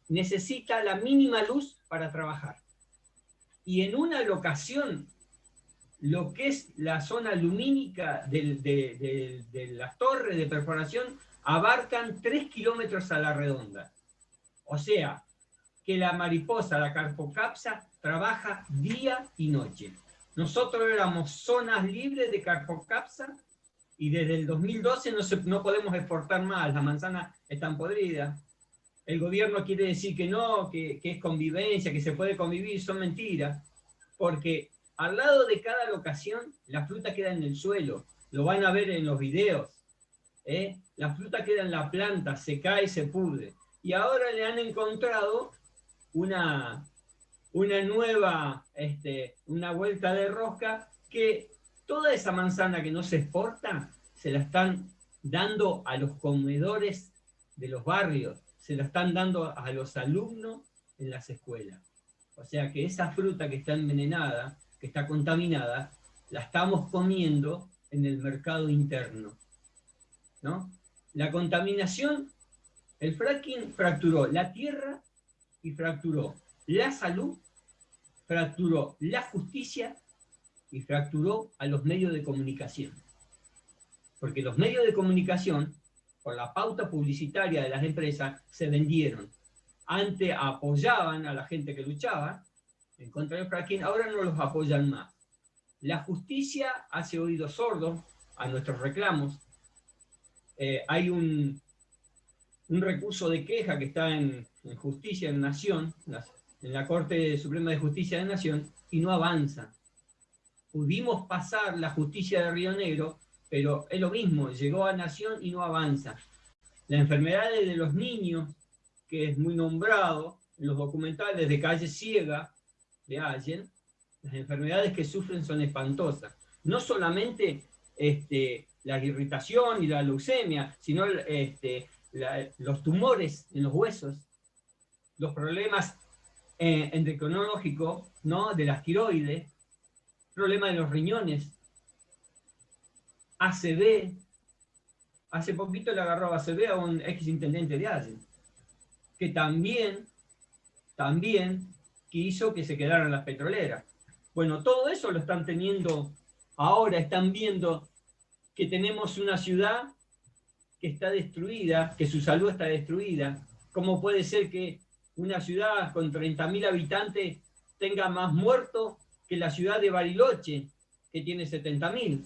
necesita la mínima luz para trabajar. Y en una locación, lo que es la zona lumínica de, de, de, de perforación abarcan 3 kilómetros a la redonda. O sea, que la mariposa, la carpocapsa, trabaja día y noche. Nosotros éramos zonas libres de carpocapsa y desde el 2012 no, no podemos exportar más, las manzanas están podridas, el gobierno quiere decir que no, que, es convivencia, que se puede convivir, son mentiras, porque al lado de cada locación la fruta queda en el suelo, lo van a ver en los videos, ¿eh? La fruta queda en la planta, se cae, se pudre, y ahora le han encontrado una, una nueva, este, una vuelta de rosca, que toda esa manzana que no se exporta, se la están dando a los comedores de los barrios, se la están dando a los alumnos en las escuelas. O sea que esa fruta que está envenenada, que está contaminada, la estamos comiendo en el mercado interno. ¿no? La contaminación, el fracking fracturó la tierra y fracturó la salud, fracturó la justicia y fracturó a los medios de comunicación. Porque los medios de comunicación por la pauta publicitaria de las empresas, se vendieron. Antes apoyaban a la gente que luchaba en contra del fracking, ahora no los apoyan más. La justicia hace oídos sordos a nuestros reclamos. Eh, hay un, un recurso de queja que está en, Justicia en Nación, en la Corte Suprema de Justicia de Nación, y no avanza. Pudimos pasar la justicia de Río Negro pero es lo mismo, llegó a Nación y no avanza. La enfermedad de los niños, que es muy nombrado en los documentales de Calle Ciega de Allen, las enfermedades que sufren son espantosas. No solamente este, la irritación y la leucemia, sino este, los tumores en los huesos, los problemas eh, endocrinológicos ¿no? de las tiroides, problemas de los riñones, ACB, hace poquito le agarró ACB a un ex intendente de Allen, que también, también quiso que se quedaran las petroleras. Bueno, todo eso lo están teniendo, ahora están viendo que tenemos una ciudad que está destruida, que su salud está destruida. ¿Cómo puede ser que una ciudad con 30.000 habitantes tenga más muertos que la ciudad de Bariloche, que tiene 70.000?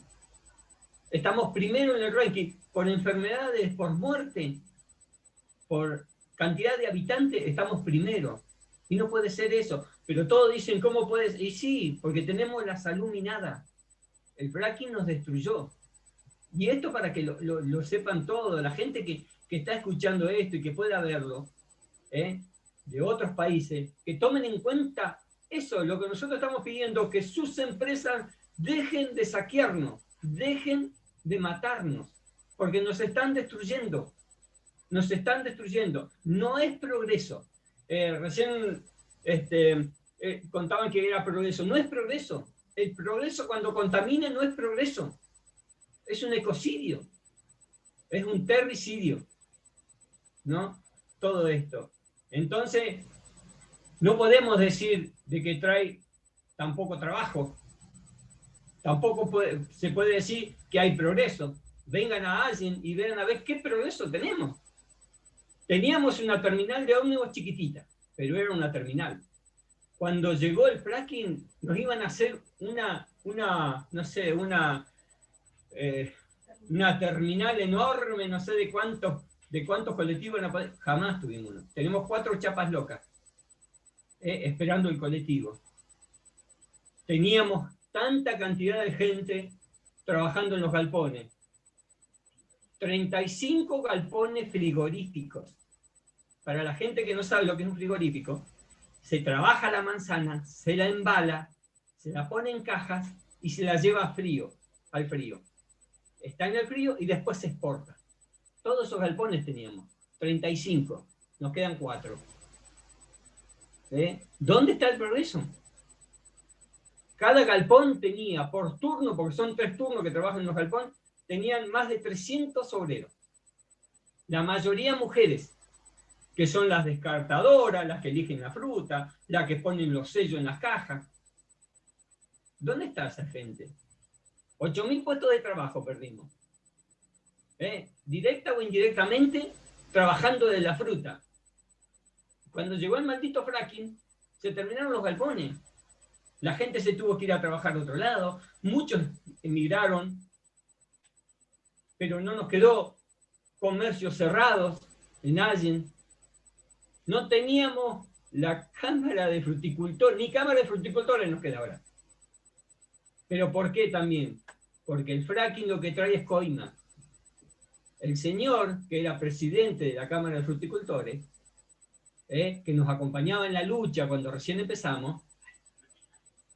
Estamos primero en el ranking por enfermedades, por muerte, por cantidad de habitantes, estamos primero. Y no puede ser eso. Pero todos dicen, ¿cómo puedes? Y sí, porque tenemos la salud minada. El fracking nos destruyó. Y esto para que lo, sepan todos, la gente que, está escuchando esto y que pueda verlo, ¿eh? de otros países, que tomen en cuenta eso, lo que nosotros estamos pidiendo, que sus empresas dejen de saquearnos, dejen de matarnos, porque nos están destruyendo, nos están destruyendo. No es progreso. Eh, recién este, eh, contaban que era progreso. No es progreso. El progreso cuando contamina no es progreso. Es un ecocidio. Es un terricidio. ¿No? Todo esto. Entonces, no podemos decir de que trae tampoco trabajo, Tampoco se puede decir que hay progreso. Vengan a alguien y vean a ver qué progreso tenemos. Teníamos una terminal de ómnibus chiquitita, pero era una terminal. Cuando llegó el fracking, nos iban a hacer una, una no sé, una, eh, una terminal enorme, no sé de cuántos, de cuántos colectivos, jamás tuvimos uno. Tenemos cuatro chapas locas, eh, esperando el colectivo. Teníamos tanta cantidad de gente trabajando en los galpones. 35 galpones frigoríficos. Para la gente que no sabe lo que es un frigorífico, se trabaja la manzana, se la embala, se la pone en cajas y se la lleva frío, al frío. Está en el frío y después se exporta. Todos esos galpones teníamos, 35, nos quedan 4. ¿Eh? ¿Dónde está el progreso? Cada galpón tenía por turno, porque son tres turnos que trabajan en los galpones, tenían más de 300 obreros. La mayoría mujeres, que son las descartadoras, las que eligen la fruta, las que ponen los sellos en las cajas. ¿Dónde está esa gente? 8.000 puestos de trabajo perdimos. ¿Eh? Directa o indirectamente, trabajando de la fruta. Cuando llegó el maldito fracking, se terminaron los galpones. La gente se tuvo que ir a trabajar a otro lado. Muchos emigraron. Pero no nos quedó comercios cerrados en Allen. No teníamos la cámara de fruticultor, ni cámara de fruticultores nos queda ahora. ¿Pero por qué también? Porque el fracking lo que trae es coima. El señor, que era presidente de la Cámara de Fruticultores, ¿eh? que nos acompañaba en la lucha cuando recién empezamos,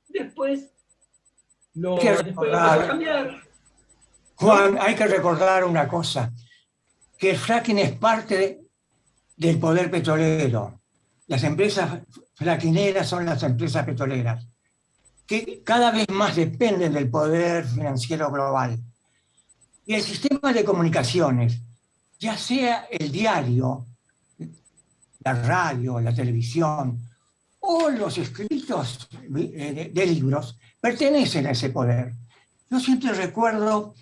después lo después a cambiar. Juan, hay que recordar una cosa, que el fracking es parte del poder petrolero. Las empresas frackineras son las empresas petroleras que cada vez más dependen del poder financiero global. Y el sistema de comunicaciones, ya sea el diario, la radio, la televisión o los escritos de, libros, pertenecen a ese poder. Yo siempre recuerdo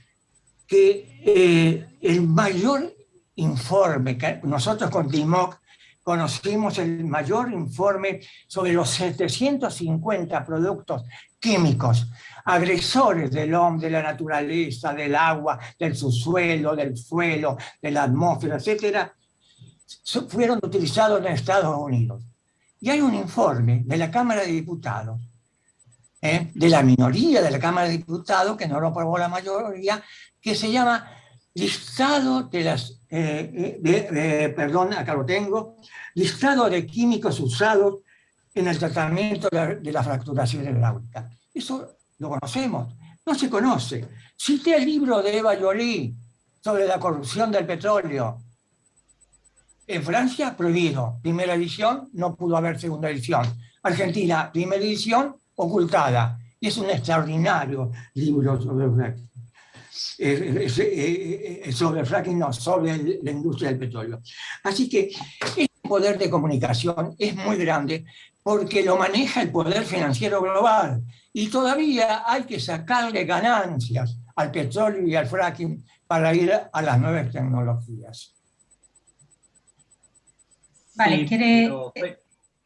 que eh, el mayor informe que nosotros con conocimos el mayor informe sobre los 750 productos químicos, agresores del hombre, de la naturaleza, del agua, del subsuelo, del suelo, de la atmósfera, etcétera, fueron utilizados en Estados Unidos. Y hay un informe de la Cámara de Diputados, ¿eh? de la minoría de la Cámara de Diputados, que no lo aprobó la mayoría, que se llama Listado de las eh, eh, perdón, acá lo tengo, listado de químicos usados en el tratamiento de la fracturación hidráulica. Eso lo conocemos, no se conoce. Cité el libro de Eva Jolie sobre la corrupción del petróleo. En Francia, prohibido. Primera edición, no pudo haber segunda edición. Argentina, primera edición, ocultada. Y es un extraordinario libro sobre sobre el fracking, no, sobre la industria del petróleo. Así que este poder de comunicación es muy grande porque lo maneja el poder financiero global y todavía hay que sacarle ganancias al petróleo y al fracking para ir a las nuevas tecnologías. Vale, quiere,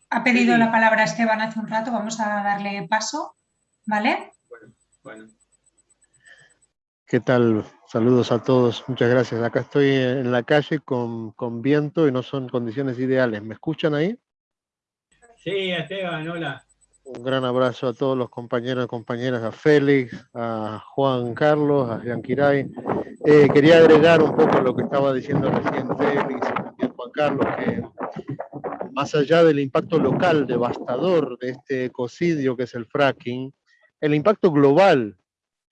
ha pedido la palabra Esteban hace un rato, vamos a darle paso, ¿vale? Bueno, bueno. ¿Qué tal? Saludos a todos, muchas gracias. Acá estoy en la calle con, viento y no son condiciones ideales. ¿Me escuchan ahí? Sí, Esteban, hola. Un gran abrazo a todos los compañeros y compañeras, a Félix, a Juan Carlos, a Yanquiray. Eh, quería agregar un poco lo que estaba diciendo recién Félix y Juan Carlos, que más allá del impacto local devastador de este ecocidio que es el fracking, el impacto global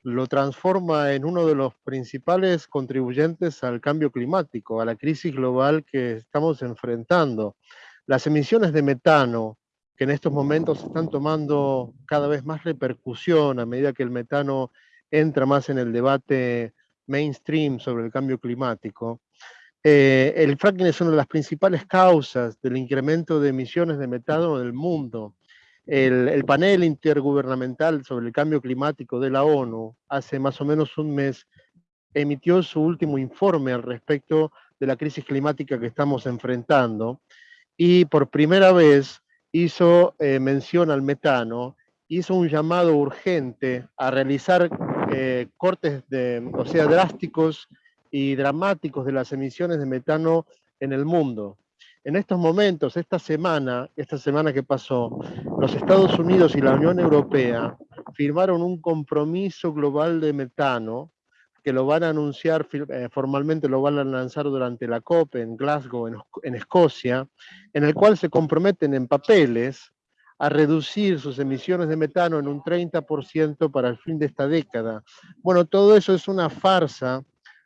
lo transforma en uno de los principales contribuyentes al cambio climático, a la crisis global que estamos enfrentando. Las emisiones de metano, que en estos momentos están tomando cada vez más repercusión a medida que el metano entra más en el debate mainstream sobre el cambio climático, eh, el fracking es una de las principales causas del incremento de emisiones de metano en el mundo. El, panel intergubernamental sobre el cambio climático de la ONU hace más o menos un mes emitió su último informe al respecto de la crisis climática que estamos enfrentando y por primera vez hizo eh, mención al metano, hizo un llamado urgente a realizar eh, cortes de, o sea, drásticos y dramáticos de las emisiones de metano en el mundo. En estos momentos, esta semana, esta semana que pasó, los Estados Unidos y la Unión Europea firmaron un compromiso global de metano que lo van a anunciar eh, formalmente, lo van a lanzar durante la COP en Glasgow, en, Escocia, en el cual se comprometen en papeles a reducir sus emisiones de metano en un 30% para el fin de esta década. Bueno, todo eso es una farsa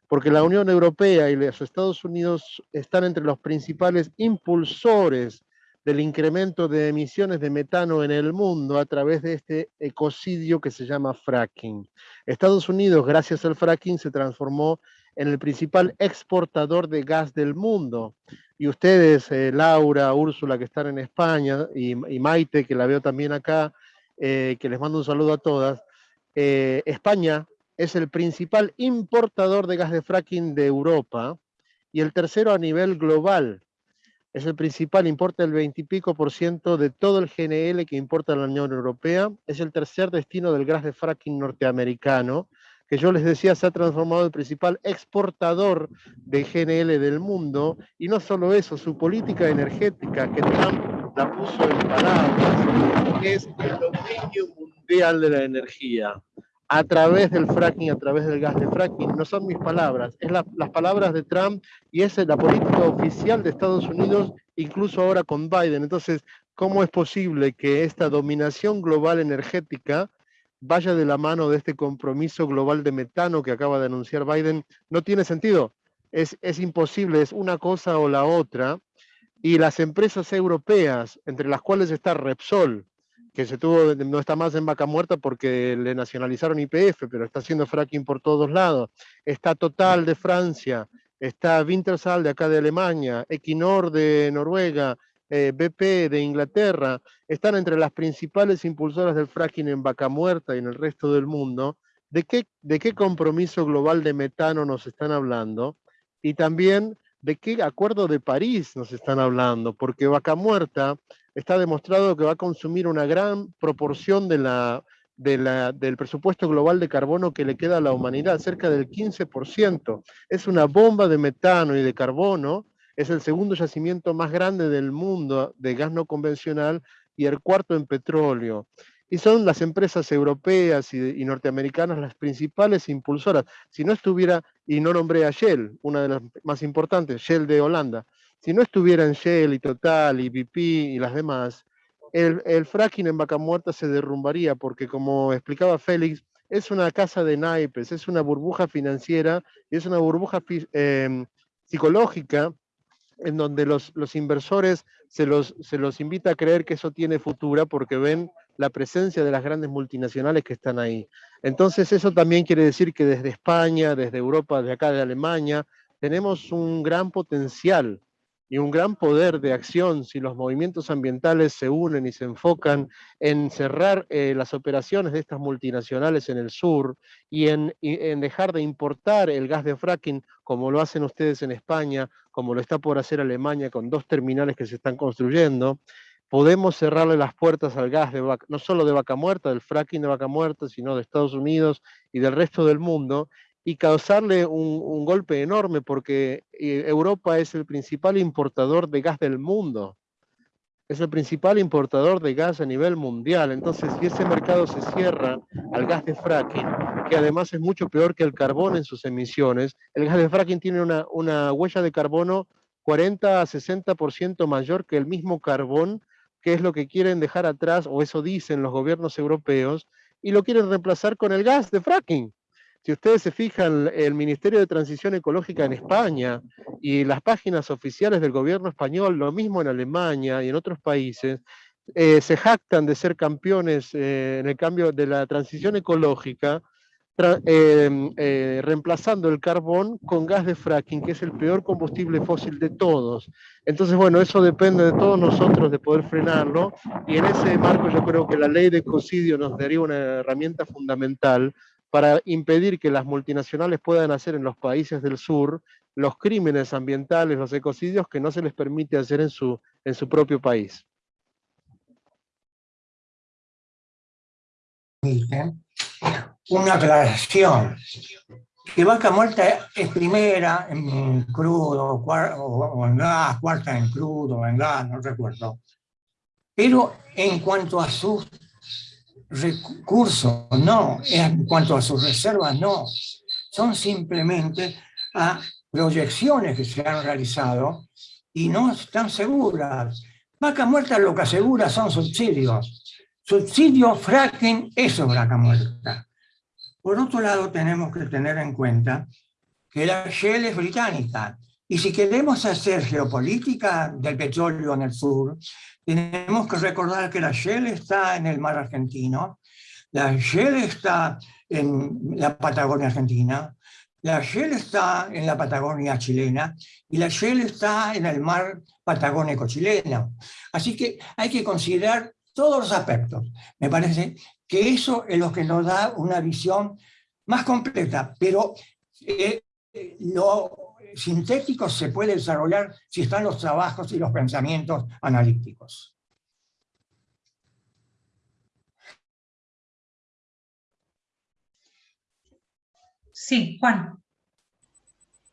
porque la Unión Europea y los Estados Unidos están entre los principales impulsores del incremento de emisiones de metano en el mundo a través de este ecocidio que se llama fracking. Estados Unidos, gracias al fracking, se transformó en el principal exportador de gas del mundo. Y ustedes, eh, Laura, Úrsula, que están en España, y, Maite, que la veo también acá, eh, que les mando un saludo a todas, eh, España es el principal importador de gas de fracking de Europa y el tercero a nivel global. Es el principal, importa el 20 y pico por ciento de todo el GNL que importa la Unión Europea, es el tercer destino del gas de fracking norteamericano, que yo les decía se ha transformado en el principal exportador de GNL del mundo, y no solo eso, su política energética, que Trump la puso en palabras, es el dominio mundial de la energía a través del fracking, a través del gas de fracking. No son mis palabras, es las palabras de Trump y es la política oficial de Estados Unidos, incluso ahora con Biden. Entonces, ¿cómo es posible que esta dominación global energética vaya de la mano de este compromiso global de metano que acaba de anunciar Biden? No tiene sentido. Es, es imposible, es una cosa o la otra. Y las empresas europeas, entre las cuales está Repsol, que se tuvo, no está más en vaca muerta porque le nacionalizaron IPF, pero está haciendo fracking por todos lados. Está Total de Francia, está Wintershall de acá de Alemania, Equinor de Noruega, eh, BP de Inglaterra, están entre las principales impulsoras del fracking en vaca muerta y en el resto del mundo. ¿De qué, de qué compromiso global de metano nos están hablando? Y también de qué acuerdo de París nos están hablando, porque vaca muerta está demostrado que va a consumir una gran proporción de la, del presupuesto global de carbono que le queda a la humanidad, cerca del 15%. Es una bomba de metano y de carbono, es el segundo yacimiento más grande del mundo de gas no convencional y el cuarto en petróleo. Y son las empresas europeas y, y, norteamericanas las principales impulsoras. Si no estuviera, y no nombré a Shell, una de las más importantes, Shell de Holanda, si no estuvieran Shell y Total y BP y las demás, el, fracking en Vaca Muerta se derrumbaría porque como explicaba Félix, es una casa de naipes, es una burbuja financiera y es una burbuja em, psicológica en donde los, los inversores se los, se los invita a creer que eso tiene futura porque ven la presencia de las grandes multinacionales que están ahí. Entonces eso también quiere decir que desde España, desde Europa, de acá de Alemania, tenemos un gran potencial y un gran poder de acción si los movimientos ambientales se unen y se enfocan en cerrar eh, las operaciones de estas multinacionales en el sur y en, en, dejar de importar el gas de fracking como lo hacen ustedes en España, como lo está por hacer Alemania con dos terminales que se están construyendo, podemos cerrarle las puertas al gas de vaca, no solo de vaca muerta, del fracking de vaca muerta, sino de Estados Unidos y del resto del mundo, y causarle un, golpe enorme porque eh, Europa es el principal importador de gas del mundo. Es el principal importador de gas a nivel mundial. Entonces, si ese mercado se cierra al gas de fracking, que además es mucho peor que el carbón en sus emisiones, el gas de fracking tiene una, una huella de carbono 40 a 60% mayor que el mismo carbón, que es lo que quieren dejar atrás, o eso dicen los gobiernos europeos, y lo quieren reemplazar con el gas de fracking. Si ustedes se fijan, el Ministerio de Transición Ecológica en España y las páginas oficiales del gobierno español, lo mismo en Alemania y en otros países, eh, se jactan de ser campeones eh, en el cambio de la transición ecológica, eh, reemplazando el carbón con gas de fracking, que es el peor combustible fósil de todos. Entonces, bueno, eso depende de todos nosotros de poder frenarlo, y en ese marco yo creo que la ley de ecocidio nos daría una herramienta fundamental para impedir que las multinacionales puedan hacer en los países del sur los crímenes ambientales, los ecocidios que no se les permite hacer en su, en su propio país. una aclaración. Que vaca muerta es primera en crudo o en gas, cuarta en crudo en gas, no recuerdo. Pero en cuanto a sus recursos, no. En cuanto a sus reservas, no. Son simplemente proyecciones que se han realizado y no están seguras. Vaca muerta lo que asegura son subsidios. Subsidio, fracking, eso es vaca muerta. Por otro lado, tenemos que tener en cuenta que la Shell es británica. Y si queremos hacer geopolítica del petróleo en el sur, tenemos que recordar que la Shell está en el mar argentino, la Shell está en la Patagonia argentina, la Shell está en la Patagonia chilena y la Shell está en el mar patagónico chileno. Así que hay que considerar todos los aspectos. Me parece que eso es lo que nos da una visión más completa, pero eh, lo sintético se puede desarrollar si están los trabajos y los pensamientos analíticos. Sí, Juan.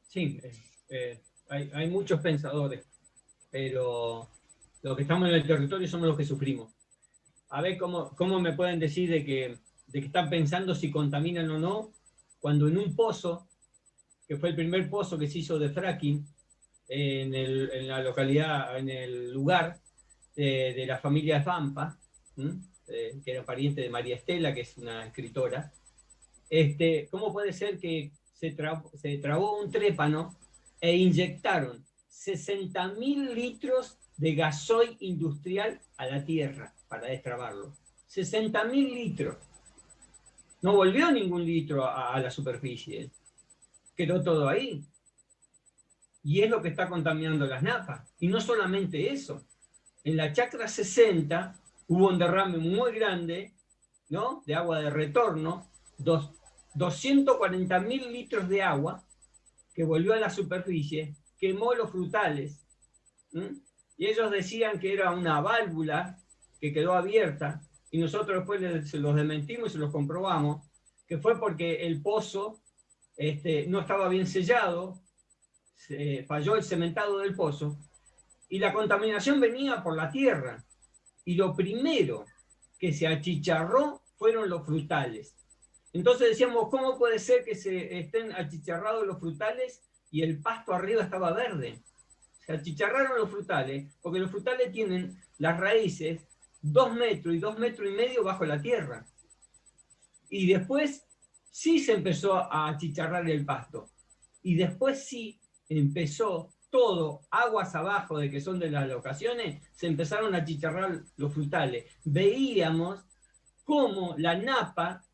Sí, eh, eh, hay, hay, muchos pensadores, pero los que estamos en el territorio somos los que sufrimos a ver cómo, cómo me pueden decir de que, de que están pensando si contaminan o no, cuando en un pozo, que fue el primer pozo que se hizo de fracking, en, el, en la localidad, en el lugar de, la familia Zampa, eh, que era pariente de María Estela, que es una escritora, este, ¿cómo puede ser que se, se trabó un trépano e inyectaron 60.000 litros de gasoil industrial a la tierra? para destrabarlo. 60.000 litros. No volvió ningún litro a, la superficie. Quedó todo ahí. Y es lo que está contaminando las napas. Y no solamente eso. En la chacra 60 hubo un derrame muy grande ¿no? de agua de retorno, dos, 240.000 litros de agua que volvió a la superficie, quemó los frutales. Y ellos decían que era una válvula que quedó abierta, y nosotros después se los desmentimos y se los comprobamos, que fue porque el pozo este, no estaba bien sellado, se falló el cementado del pozo, y la contaminación venía por la tierra. Y lo primero que se achicharró fueron los frutales. Entonces decíamos, ¿cómo puede ser que se estén achicharrados los frutales y el pasto arriba estaba verde? Se achicharraron los frutales, porque los frutales tienen las raíces dos metros y dos metros y medio bajo la tierra. Y después sí se empezó a achicharrar el pasto. Y después sí empezó todo, aguas abajo de que son de las locaciones, se empezaron a achicharrar los frutales. Veíamos cómo la napa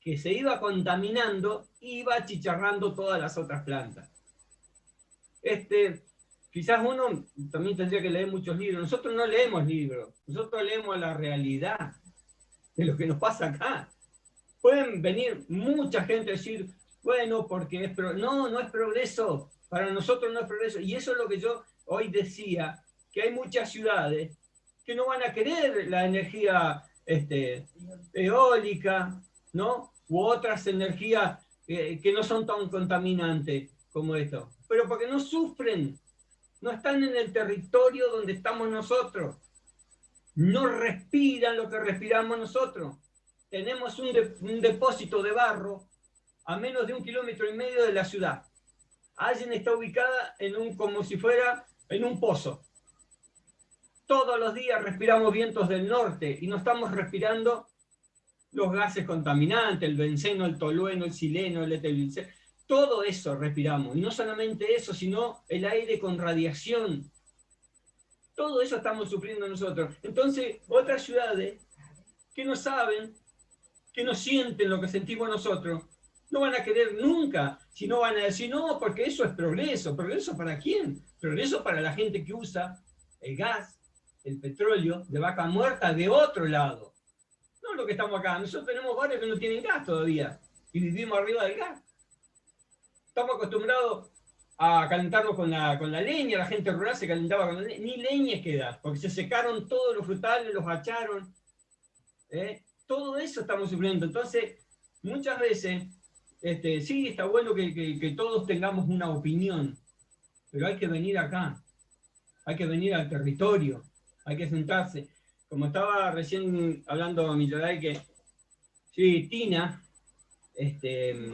que se iba contaminando iba achicharrando todas las otras plantas. Este, quizás uno también tendría que leer muchos libros. Nosotros no leemos libros, nosotros leemos la realidad de lo que nos pasa acá. Pueden venir mucha gente a decir, bueno, porque es pro no, no es progreso, para nosotros no es progreso. Y eso es lo que yo hoy decía, que hay muchas ciudades que no van a querer la energía este, eólica, ¿no? U otras energías eh, que no son tan contaminantes como esto. Pero porque no sufren no están en el territorio donde estamos nosotros. No respiran lo que respiramos nosotros. Tenemos un, depósito de barro a menos de un kilómetro y medio de la ciudad. Allen está ubicada en un, como si fuera en un pozo. Todos los días respiramos vientos del norte y no estamos respirando los gases contaminantes, el benceno, el tolueno, el sileno, el etilengliceno todo eso respiramos. Y no solamente eso, sino el aire con radiación. Todo eso estamos sufriendo nosotros. Entonces, otras ciudades que no saben, que no sienten lo que sentimos nosotros, no van a querer nunca, si no van a decir, no, porque eso es progreso. ¿Progreso para quién? Progreso para la gente que usa el gas, el petróleo de vaca muerta de otro lado. No lo que estamos acá. Nosotros tenemos barrios que no tienen gas todavía y vivimos arriba del gas estamos acostumbrados a calentarnos con la, con la leña, la gente rural se calentaba con la leña, ni leña queda, porque se secaron todos los frutales, los hacharon, ¿eh? Todo eso estamos sufriendo. Entonces, muchas veces, este, sí, está bueno que, todos tengamos una opinión, pero hay que venir acá, hay que venir al territorio, hay que sentarse. Como estaba recién hablando Milloray, que sí, Tina, este,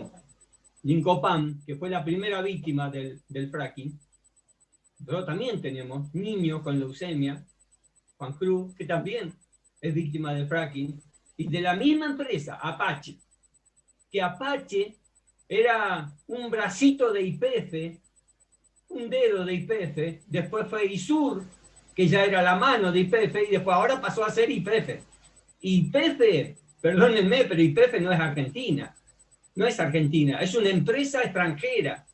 que fue la primera víctima del, del fracking, pero también tenemos niños con leucemia, Juan Cruz, que también es víctima del fracking, y de la misma empresa, Apache, que Apache era un bracito de IPF, un dedo de IPF, después fue ISUR, que ya era la mano de IPF, y después ahora pasó a ser IPF. IPF, perdónenme, pero IPF no es Argentina, no es Argentina, es una empresa extranjera,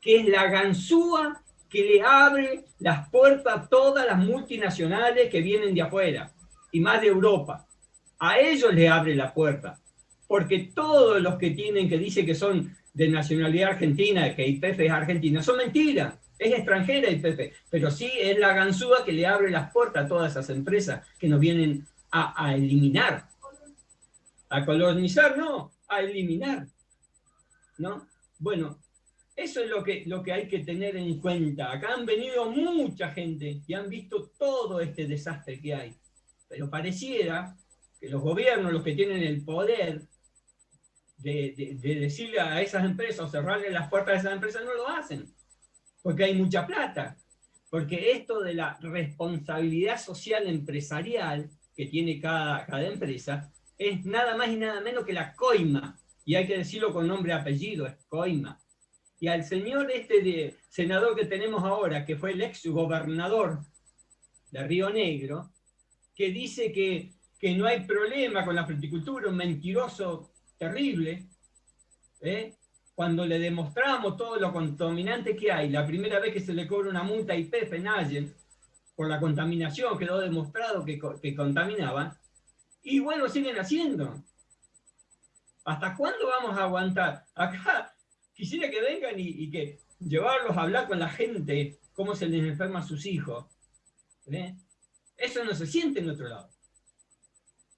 que es la ganzúa que le abre las puertas a todas las multinacionales que vienen de afuera, y más de Europa. A ellos le abre la puerta, porque todos los que tienen, que dicen que son de nacionalidad argentina, que IPF es argentina, son mentiras. Es extranjera IPF, pero sí es la ganzúa que le abre las puertas a todas esas empresas que nos vienen a, a eliminar. A colonizar, no, a eliminar. ¿No? Bueno, eso es lo que, lo que hay que tener en cuenta. Acá han venido mucha gente y han visto todo este desastre que hay. Pero pareciera que los gobiernos, los que tienen el poder de, decirle a esas empresas cerrarle las puertas a esas empresas, no lo hacen. Porque hay mucha plata. Porque esto de la responsabilidad social empresarial que tiene cada, cada empresa es nada más y nada menos que la coima. Y hay que decirlo con nombre y apellido, es coima y al señor este de, senador que tenemos ahora, que fue el ex gobernador de Río Negro, que dice que, que no hay problema con la fruticultura, un mentiroso terrible, ¿eh? cuando le demostramos todo lo contaminante que hay, la primera vez que se le cobra una multa IPF en por la contaminación, quedó demostrado que, que contaminaban, y bueno, siguen haciendo. ¿Hasta cuándo vamos a aguantar? Acá quisiera que vengan y, que llevarlos a hablar con la gente, cómo se les enferma a sus hijos. ¿eh? Eso no se siente en otro lado.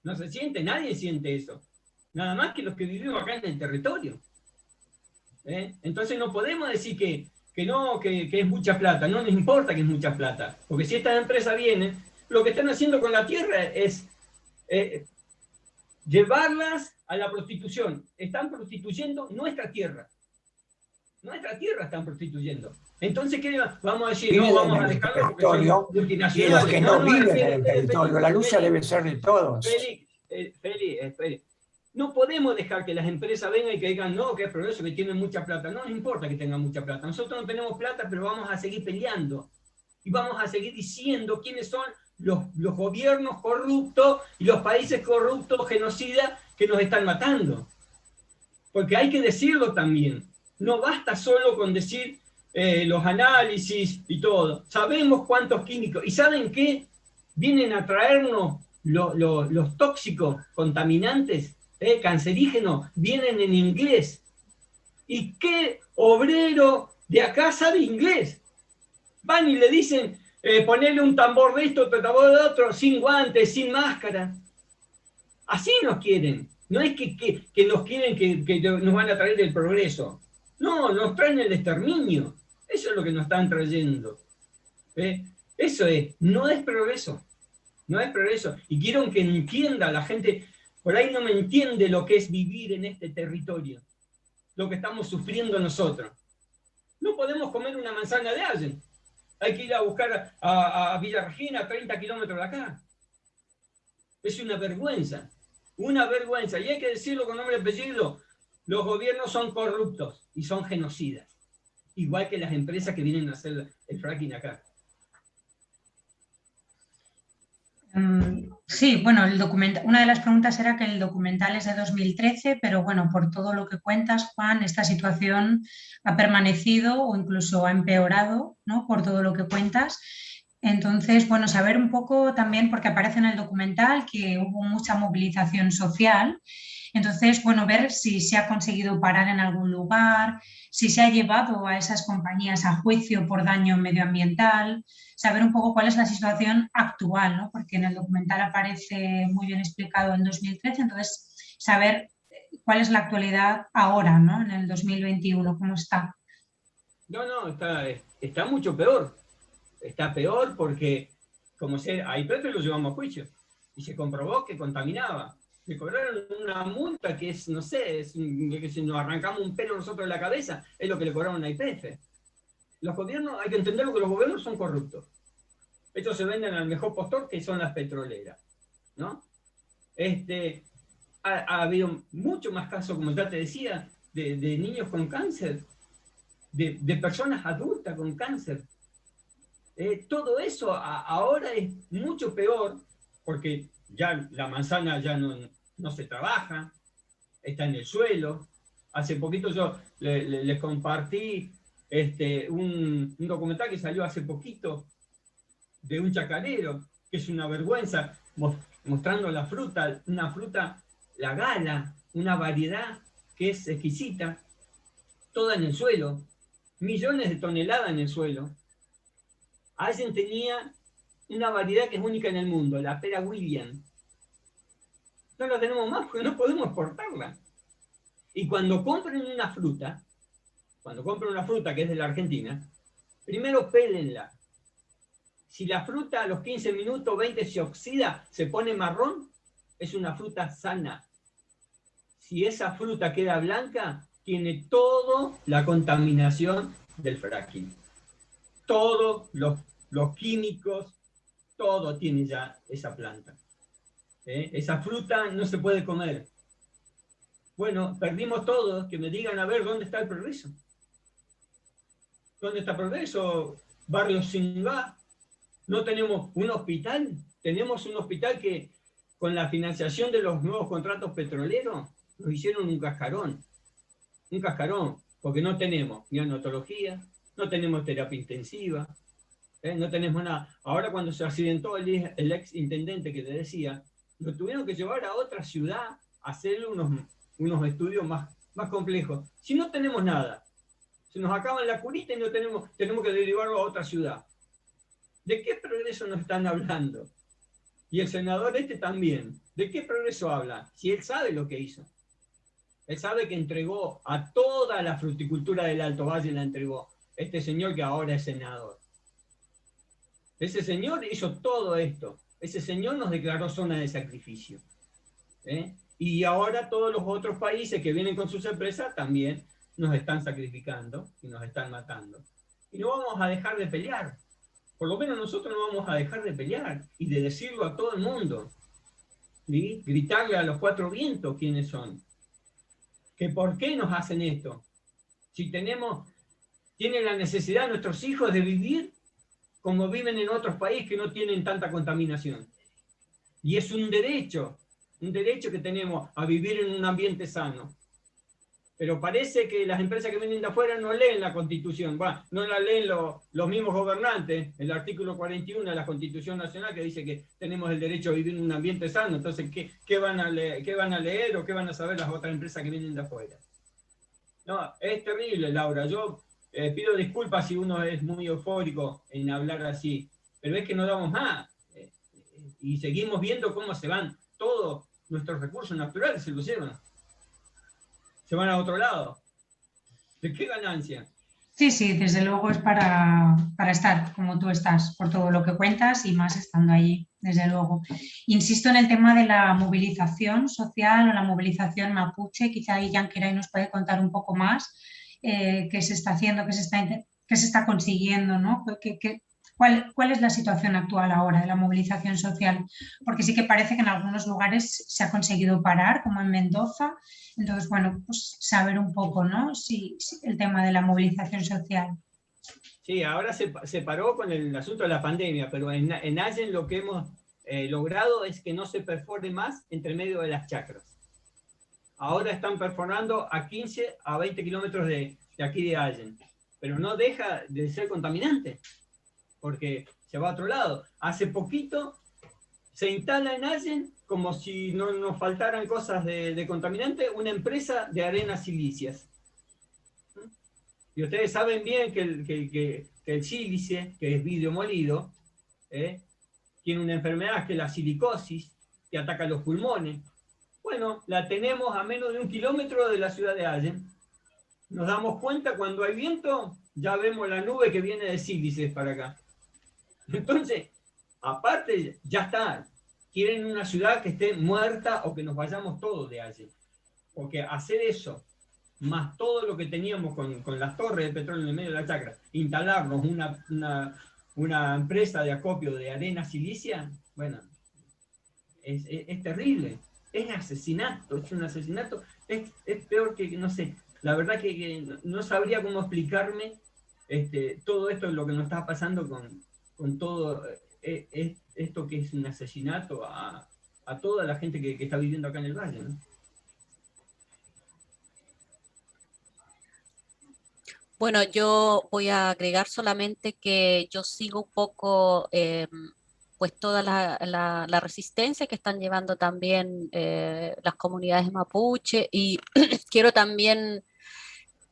No se siente, nadie siente eso. Nada más que los que vivimos acá en el territorio. ¿eh? Entonces no podemos decir que, que no, que, es mucha plata. No nos importa que es mucha plata. Porque si estas empresas vienen, lo que están haciendo con la tierra es eh, llevarlas a la prostitución. Están prostituyendo nuestra tierra nuestra tierra están prostituyendo. Entonces, ¿qué vamos a decir? no, vamos a dejarlo porque son multinacionales. los que no, viven en el territorio, la lucha debe ser de todos. Félix, eh, Félix, Félix, no podemos dejar que las empresas vengan y que digan, no, que es progreso, que tienen mucha plata. No nos importa que tengan mucha plata. Nosotros no tenemos plata, pero vamos a seguir peleando. Y vamos a seguir diciendo quiénes son los, los gobiernos corruptos y los países corruptos, genocidas, que nos están matando. Porque hay que decirlo también no basta solo con decir eh, los análisis y todo. Sabemos cuántos químicos. ¿Y saben qué? Vienen a traernos los tóxicos contaminantes, eh, cancerígenos, vienen en inglés. ¿Y qué obrero de acá sabe inglés? Van y le dicen, eh, ponerle un tambor de esto, otro tambor de otro, sin guantes, sin máscara. Así nos quieren. No es que, nos quieren que, nos van a traer el progreso. No, nos traen el exterminio. Eso es lo que nos están trayendo. ¿Eh? Eso es, no es progreso. No es progreso. Y quiero que entienda la gente, por ahí no me entiende lo que es vivir en este territorio. Lo que estamos sufriendo nosotros. No podemos comer una manzana de alguien. Hay que ir a buscar a, a Villa Regina, 30 kilómetros de acá. Es una vergüenza. Una vergüenza. Y hay que decirlo con nombre y apellido. Los gobiernos son corruptos y son genocidas, igual que las empresas que vienen a hacer el fracking acá. Mm, sí, bueno, el una de las preguntas era que el documental es de 2013, pero bueno, por todo lo que cuentas, Juan, esta situación ha permanecido o incluso ha empeorado, ¿no? Por todo lo que cuentas. Entonces, bueno, saber un poco también, porque aparece en el documental que hubo mucha movilización social entonces, bueno, ver si se ha conseguido parar en algún lugar, si se ha llevado a esas compañías a juicio por daño medioambiental, saber un poco cuál es la situación actual, ¿no? porque en el documental aparece muy bien explicado en 2013, entonces saber cuál es la actualidad ahora, ¿no? En el 2021, ¿cómo está? No, no, está, mucho peor. Está peor porque, como se, a IPF lo llevamos a juicio y se comprobó que contaminaba. Le cobraron una multa que es, no sé, es que si nos arrancamos un pelo nosotros de la cabeza, es lo que le cobraron a IPF. Los gobiernos, hay que entender que los gobiernos son corruptos. Estos se venden al mejor postor que son las petroleras. ¿no? Este, ha, habido mucho más casos, como ya te decía, de, niños con cáncer, de, personas adultas con cáncer. Eh, todo eso ahora es mucho peor porque ya la manzana ya no, no se trabaja, está en el suelo. Hace poquito yo les compartí este, un, documental que salió hace poquito de un chacarero, que es una vergüenza, mostrando la fruta, una fruta, la gala, una variedad que es exquisita, toda en el suelo, millones de toneladas en el suelo. Alguien tenía una variedad que es única en el mundo, la pera William. No la tenemos más porque no podemos exportarla. Y cuando compren una fruta, cuando compren una fruta que es de la Argentina, primero pélenla, si la fruta a los 15 minutos, 20 se oxida, se pone marrón, es una fruta sana. Si esa fruta queda blanca, tiene toda la contaminación del fracking. Todos los, los químicos, todo tiene ya esa planta. ¿Eh? Esa fruta no se puede comer. Bueno, perdimos todo, que me digan a ver dónde está el progreso. ¿Dónde está el progreso? Barrio Singá, no tenemos un hospital, tenemos un hospital que con la financiación de los nuevos contratos petroleros nos hicieron un cascarón, un cascarón, porque no tenemos neonatología, no tenemos terapia intensiva, ¿eh? no tenemos nada. Ahora cuando se accidentó el, el, ex intendente que te decía, lo tuvieron que llevar a otra ciudad a hacerle unos, unos estudios más, más complejos. Si no tenemos nada, se nos acaba la curita y no tenemos, tenemos que derivarlo a otra ciudad. ¿De qué progreso nos están hablando? Y el senador este también. ¿De qué progreso habla? Si él sabe lo que hizo. Él sabe que entregó a toda la fruticultura del Alto Valle, la entregó. Este señor que ahora es senador. Ese señor hizo todo esto. Ese señor nos declaró zona de sacrificio. ¿eh? Y ahora todos los otros países que vienen con sus empresas también nos están sacrificando y nos están matando. Y no vamos a dejar de pelear por lo menos nosotros no vamos a dejar de pelear y de decirlo a todo el mundo. Gritarle a los cuatro vientos quiénes son. Que por qué nos hacen esto. Si tenemos, tienen la necesidad nuestros hijos de vivir como viven en otros países que no tienen tanta contaminación. Y es un derecho, un derecho que tenemos a vivir en un ambiente sano. Pero parece que las empresas que vienen de afuera no leen la Constitución, no la leen los mismos gobernantes, el artículo 41 de la Constitución Nacional que dice que tenemos el derecho a vivir en un ambiente sano, entonces, ¿qué, van, a leer, qué van a leer o qué van a saber las otras empresas que vienen de afuera? No, es terrible, Laura, yo eh, pido disculpas si uno es muy eufórico en hablar así, pero es que no damos más, eh, y seguimos viendo cómo se van todos nuestros recursos naturales, se los llevan se van a otro lado. ¿De qué ganancia? Sí, sí, desde luego es para, estar como tú estás, por todo lo que cuentas y más estando allí, desde luego. Insisto en el tema de la movilización social o la movilización mapuche, quizá ahí Yankiray nos puede contar un poco más eh, qué se está haciendo, qué se está, qué se está consiguiendo, ¿no? ¿Cuál, es la situación actual ahora de la movilización social? Porque sí que parece que en algunos lugares se ha conseguido parar, como en Mendoza. Entonces, bueno, pues saber un poco, ¿no? Si, el tema de la movilización social. Sí, ahora se, se, paró con el asunto de la pandemia, pero en, en Allen lo que hemos eh, logrado es que no se perfore más entre medio de las chacras. Ahora están perforando a 15 a 20 kilómetros de, de aquí de Allen, pero no deja de ser contaminante porque se va a otro lado. Hace poquito se instala en Allen, como si no nos faltaran cosas de, contaminante, una empresa de arenas silicias. Y ustedes saben bien que el, que, el sílice, que es vidrio molido, ¿eh? tiene una enfermedad que es la silicosis, que ataca los pulmones. Bueno, la tenemos a menos de un kilómetro de la ciudad de Allen. Nos damos cuenta cuando hay viento, ya vemos la nube que viene de Sílices para acá. Entonces, aparte, ya está. Quieren una ciudad que esté muerta o que nos vayamos todos de allí. Porque hacer eso, más todo lo que teníamos con, con las torres de petróleo en el medio de la chacra, instalarnos una, una, una empresa de acopio de arena silicia, bueno, es, es, terrible. Es asesinato, es un asesinato. Es, es, peor que, no sé, la verdad que, no sabría cómo explicarme este, todo esto, lo que nos está pasando con, con todo eh, esto que es un asesinato a, a toda la gente que, que, está viviendo acá en el valle. ¿no? Bueno, yo voy a agregar solamente que yo sigo un poco eh, pues toda la, la, la, resistencia que están llevando también eh, las comunidades mapuche. Y <clears throat> quiero también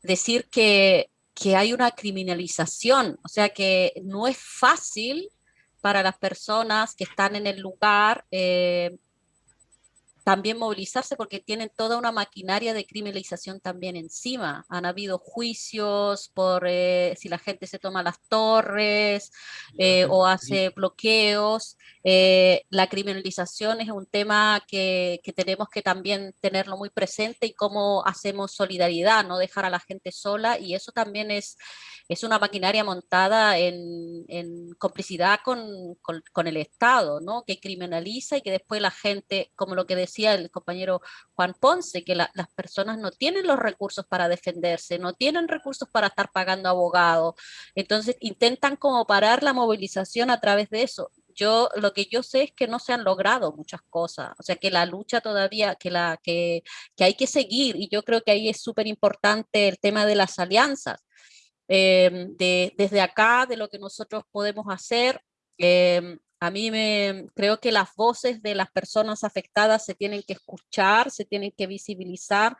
decir que que hay una criminalización, o sea que no es fácil para las personas que están en el lugar eh, también movilizarse porque tienen toda una maquinaria de criminalización también encima. Han habido juicios por eh, si la gente se toma las torres eh, o hace bloqueos. Eh, la criminalización es un tema que, que, tenemos que también tenerlo muy presente y cómo hacemos solidaridad, no dejar a la gente sola y eso también es, es una maquinaria montada en, en complicidad con, con, con, el Estado, ¿no? que criminaliza y que después la gente, como lo que decía el compañero Juan Ponce, que la, las personas no tienen los recursos para defenderse, no tienen recursos para estar pagando abogados, entonces intentan como parar la movilización a través de eso. Yo, lo que yo sé es que no se han logrado muchas cosas, o sea que la lucha todavía, que, la, que, que hay que seguir, y yo creo que ahí es súper importante el tema de las alianzas, eh, de, desde acá, de lo que nosotros podemos hacer, eh, a mí me creo que las voces de las personas afectadas se tienen que escuchar, se tienen que visibilizar.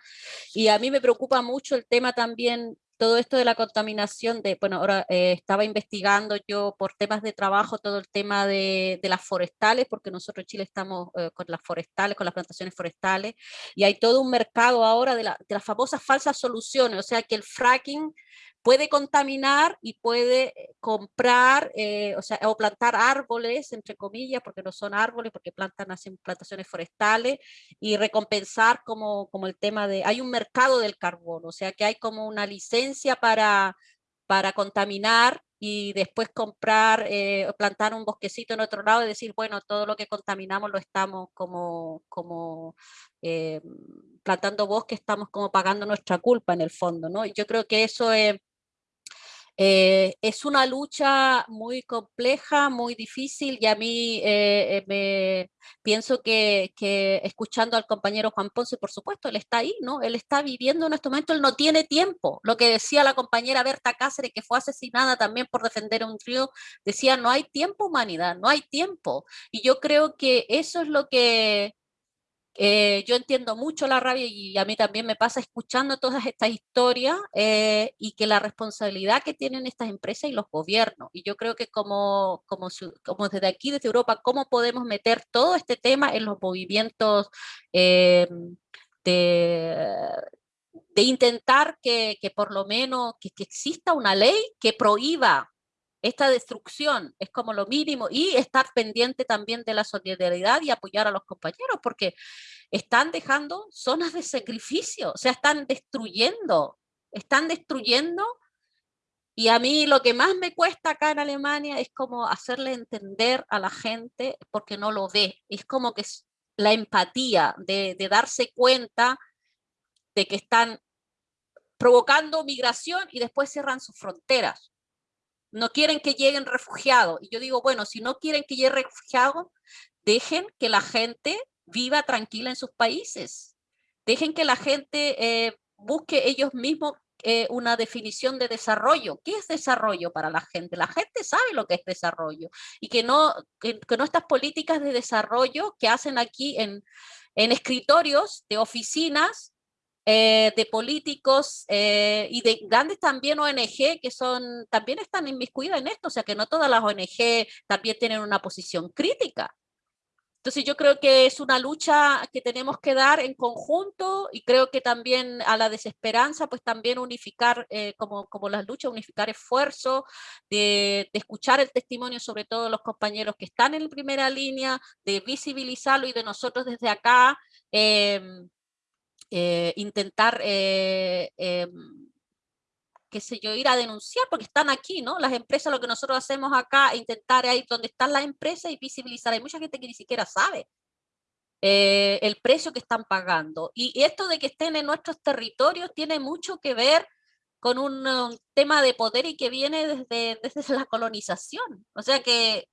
Y a mí me preocupa mucho el tema también todo esto de la contaminación de, bueno, ahora eh, estaba investigando yo por temas de trabajo todo el tema de, de las forestales, porque nosotros en Chile estamos eh, con las forestales, con las plantaciones forestales, y hay todo un mercado ahora de, la, de las famosas falsas soluciones, o sea que el fracking puede contaminar y puede eh, comprar, eh, o o plantar árboles, entre comillas, porque no son árboles, porque plantan, hacen plantaciones forestales, y recompensar como, como el tema de, hay un mercado del carbono, o sea, que hay como una licencia para, para contaminar y después comprar, eh, plantar un bosquecito en otro lado y decir, bueno, todo lo que contaminamos lo estamos como, como eh, plantando bosque, estamos como pagando nuestra culpa en el fondo, ¿no? Yo creo que eso es eh, es una lucha muy compleja, muy difícil y a mí eh, eh, me pienso que, escuchando al compañero Juan Ponce, por supuesto, él está ahí, ¿no? Él está viviendo en este momento, él no tiene tiempo. Lo que decía la compañera Berta Cáceres, que fue asesinada también por defender un río, decía, no hay tiempo humanidad, no hay tiempo. Y yo creo que eso es lo que eh, yo entiendo mucho la rabia y a mí también me pasa escuchando todas estas historias eh, y que la responsabilidad que tienen estas empresas y los gobiernos. Y yo creo que como, como, desde aquí, desde Europa, ¿cómo podemos meter todo este tema en los movimientos eh, de, intentar que, por lo menos que exista una ley que prohíba esta destrucción es como lo mínimo y estar pendiente también de la solidaridad y apoyar a los compañeros porque están dejando zonas de sacrificio, o sea, están destruyendo, están destruyendo. Y a mí lo que más me cuesta acá en Alemania es como hacerle entender a la gente porque no lo ve, es como que es la empatía de, de darse cuenta de que están provocando migración y después cierran sus fronteras no quieren que lleguen refugiados. Y yo digo, bueno, si no quieren que lleguen refugiados, dejen que la gente viva tranquila en sus países. Dejen que la gente eh, busque ellos mismos eh, una definición de desarrollo. ¿Qué es desarrollo para la gente? La gente sabe lo que es desarrollo y que no, que, que no estas políticas de desarrollo que hacen aquí en, en escritorios de oficinas eh, de políticos eh, y de grandes también ONG que son, también están inmiscuidas en esto, o sea que no todas las ONG también tienen una posición crítica. Entonces yo creo que es una lucha que tenemos que dar en conjunto y creo que también a la desesperanza, pues también unificar, eh, como, como las luchas, unificar esfuerzos, de, escuchar el testimonio sobre todo de los compañeros que están en primera línea, de visibilizarlo y de nosotros desde acá em, eh, intentar eh, em, qué sé yo, ir a denunciar, porque están aquí, ¿no? Las empresas, lo que nosotros hacemos acá, intentar ahí donde están las empresas y visibilizar. Hay mucha gente que ni siquiera sabe eh, el precio que están pagando. Y esto de que estén en nuestros territorios tiene mucho que ver con un, tema de poder y que viene desde, <laughs> desde la colonización. O sea que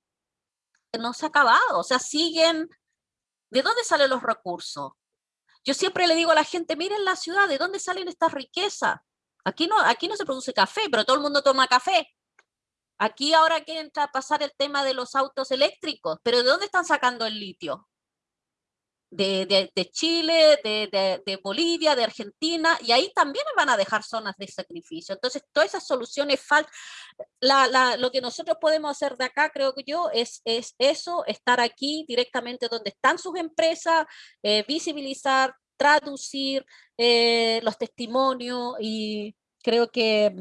no se ha acabado, o sea, siguen... ¿De dónde salen los recursos? Yo siempre le digo a la gente, miren la ciudad, ¿de dónde salen estas riquezas? Aquí no, aquí no se produce café, pero todo el mundo toma café. Aquí ahora quieren pasar el tema de los autos eléctricos, pero ¿de dónde están sacando el litio? De, Chile, de, Bolivia, de Argentina, y ahí también van a dejar zonas de sacrificio. Entonces, todas esas soluciones faltan. lo que nosotros podemos hacer de acá, creo que yo, es, es eso, estar aquí directamente donde están sus empresas, eh, visibilizar, traducir eh, los testimonios y creo que,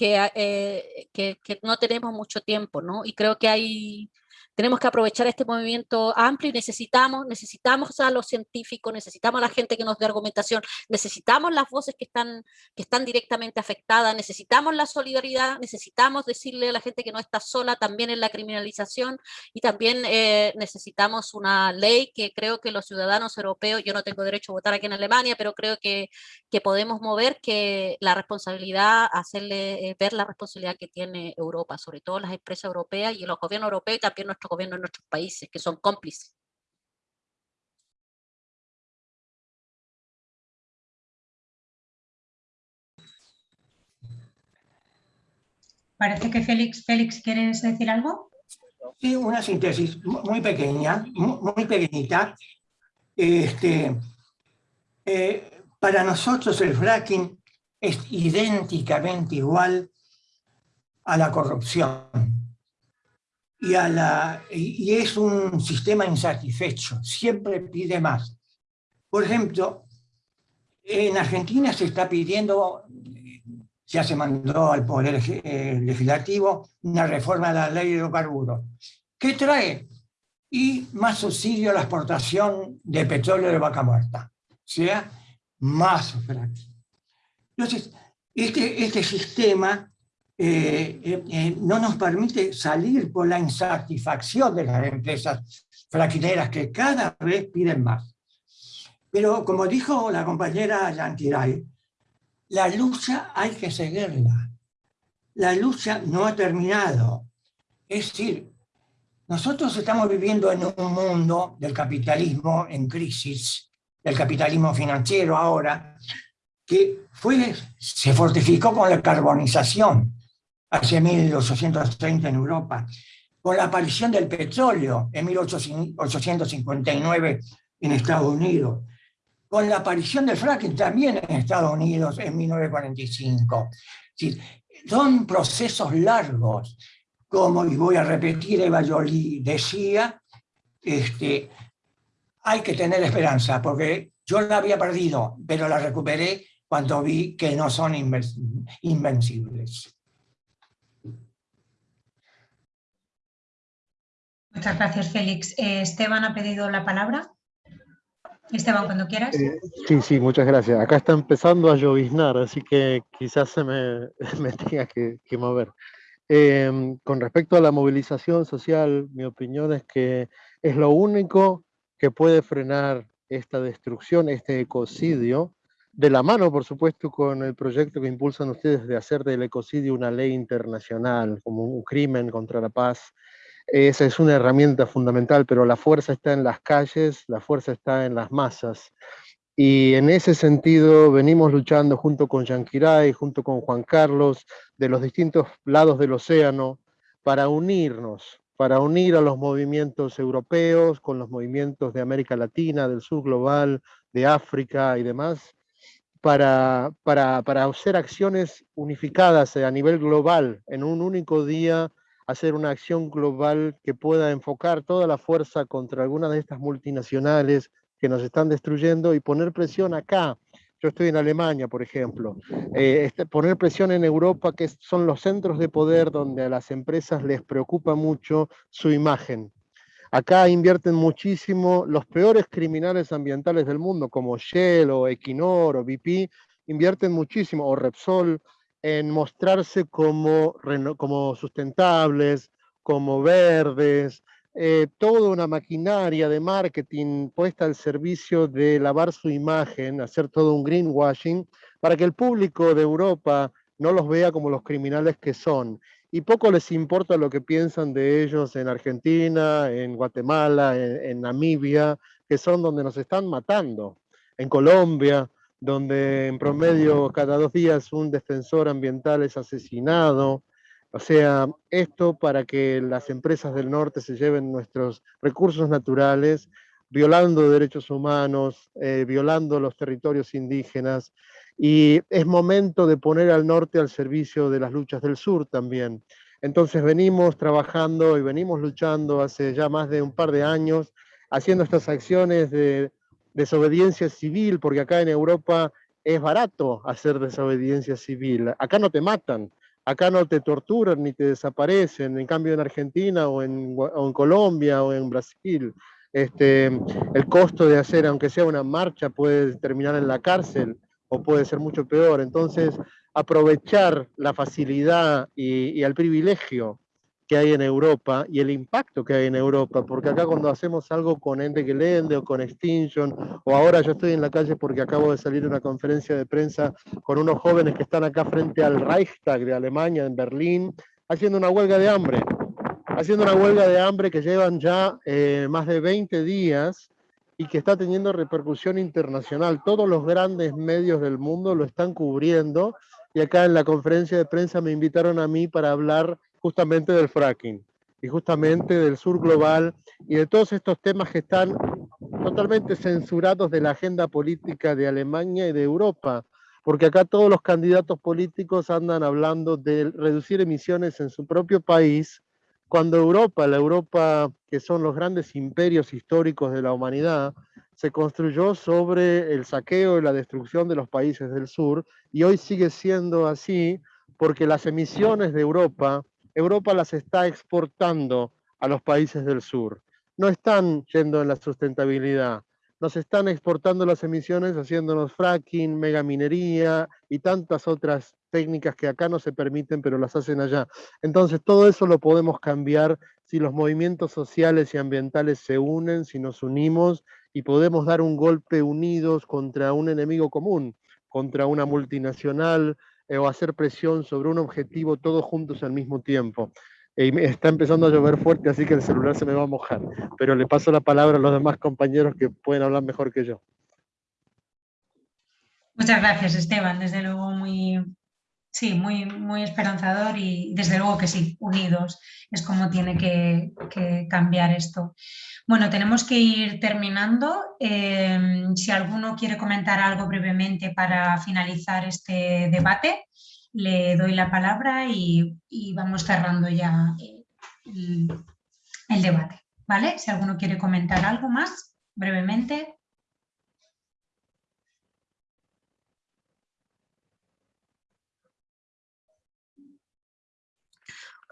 eh, que, que, no tenemos mucho tiempo, ¿no? Y creo que hay, tenemos que aprovechar este movimiento amplio y necesitamos, necesitamos a los científicos, necesitamos a la gente que nos dé argumentación, necesitamos las voces que están, que están directamente afectadas, necesitamos la solidaridad, necesitamos decirle a la gente que no está sola también en la criminalización y también eh, necesitamos una ley que creo que los ciudadanos europeos, yo no tengo derecho a votar aquí en Alemania, pero creo que, que podemos mover que la responsabilidad, hacerle eh, ver la responsabilidad que tiene Europa, sobre todo las empresas europeas y los gobiernos europeos y también nuestros gobierno en nuestros países, que son cómplices. Parece que Félix, Félix, ¿quieres decir algo? Sí, una síntesis muy pequeña, muy pequeñita. Este, eh, para nosotros el fracking es idénticamente igual a la corrupción y, a la, y es un sistema insatisfecho, siempre pide más. Por ejemplo, en Argentina se está pidiendo, ya se mandó al Poder eh, Legislativo, una reforma de la ley de hidrocarburos. ¿Qué trae? Y más subsidio a la exportación de petróleo de vaca muerta. O sea, más fracking. Entonces, este, este sistema eh, eh, eh, no nos permite salir por la insatisfacción de las empresas fraquineras que cada vez piden más. Pero como dijo la compañera Yantiray, la lucha hay que seguirla. La lucha no ha terminado. Es decir, nosotros estamos viviendo en un mundo del capitalismo en crisis, del capitalismo financiero ahora, que fue, se fortificó con la carbonización hacia 1830 en Europa, con la aparición del petróleo en 1859 en Estados Unidos, con la aparición del fracking también en Estados Unidos en 1945. son procesos largos, como, y voy a repetir, Eva Jolie decía, este, hay que tener esperanza, porque yo la había perdido, pero la recuperé cuando vi que no son invencibles. Muchas gracias, Félix. Eh, Esteban ha pedido la palabra. Esteban, cuando quieras. Eh, sí, sí, muchas gracias. Acá está empezando a lloviznar, así que quizás se me, <laughs> me tenga que, mover. Em, con respecto a la movilización social, mi opinión es que es lo único que puede frenar esta destrucción, este ecocidio, de la mano, por supuesto, con el proyecto que impulsan ustedes de hacer del ecocidio una ley internacional, como un crimen contra la paz esa es una herramienta fundamental, pero la fuerza está en las calles, la fuerza está en las masas. Y en ese sentido venimos luchando junto con Yanquiray, junto con Juan Carlos, de los distintos lados del océano, para unirnos, para unir a los movimientos europeos con los movimientos de América Latina, del sur global, de África y demás, para, para, para hacer acciones unificadas a nivel global en un único día hacer una acción global que pueda enfocar toda la fuerza contra alguna de estas multinacionales que nos están destruyendo y poner presión acá. Yo estoy en Alemania, por ejemplo. Eh, este, poner presión en Europa, que son los centros de poder donde a las empresas les preocupa mucho su imagen. Acá invierten muchísimo los peores criminales ambientales del mundo, como Shell o Equinor o BP, invierten muchísimo, o Repsol, en mostrarse como, como sustentables, como verdes, eh, toda una maquinaria de marketing puesta al servicio de lavar su imagen, hacer todo un greenwashing, para que el público de Europa no los vea como los criminales que son. Y poco les importa lo que piensan de ellos en Argentina, en Guatemala, en Namibia, que son donde nos están matando, en Colombia, donde en promedio cada dos días un defensor ambiental es asesinado. O sea, esto para que las empresas del norte se lleven nuestros recursos naturales, violando derechos humanos, eh, violando los territorios indígenas. Y es momento de poner al norte al servicio de las luchas del sur también. Entonces venimos trabajando y venimos luchando hace ya más de un par de años, haciendo estas acciones de desobediencia civil, porque acá en Europa es barato hacer desobediencia civil. Acá no te matan, acá no te torturan ni te desaparecen. En cambio en Argentina o en, Colombia o en Brasil, este, el costo de hacer, aunque sea una marcha, puede terminar en la cárcel o puede ser mucho peor. Entonces, aprovechar la facilidad y, y el privilegio que hay en Europa y el impacto que hay en Europa, porque acá cuando hacemos algo con Ende Gelände o con Extinction, o ahora yo estoy en la calle porque acabo de salir de una conferencia de prensa con unos jóvenes que están acá frente al Reichstag de Alemania, en Berlín, haciendo una huelga de hambre, haciendo una huelga de hambre que llevan ya eh, más de 20 días y que está teniendo repercusión internacional. Todos los grandes medios del mundo lo están cubriendo y acá en la conferencia de prensa me invitaron a mí para hablar justamente del fracking y justamente del sur global y de todos estos temas que están totalmente censurados de la agenda política de Alemania y de Europa, porque acá todos los candidatos políticos andan hablando de reducir emisiones en su propio país, cuando Europa, la Europa que son los grandes imperios históricos de la humanidad, se construyó sobre el saqueo y la destrucción de los países del sur, y hoy sigue siendo así porque las emisiones de Europa Europa las está exportando a los países del sur. No están yendo en la sustentabilidad, nos están exportando las emisiones haciéndonos fracking, megaminería y tantas otras técnicas que acá no se permiten, pero las hacen allá. Entonces, todo eso lo podemos cambiar si los movimientos sociales y ambientales se unen, si nos unimos y podemos dar un golpe unidos contra un enemigo común, contra una multinacional, eh, o hacer presión sobre un objetivo todos juntos al mismo tiempo. Y está empezando a llover fuerte, así que el celular se me va a mojar. Pero le paso la palabra a los demás compañeros que pueden hablar mejor que yo. Muchas gracias, Esteban. Desde luego muy, sí, muy, muy esperanzador y desde luego que sí, unidos es como tiene que, que cambiar esto. Bueno, tenemos que ir terminando. Em, si alguno quiere comentar algo brevemente para finalizar este debate, le doy la palabra y, vamos cerrando ya el, el debate. ¿Vale? Si alguno quiere comentar algo más, brevemente.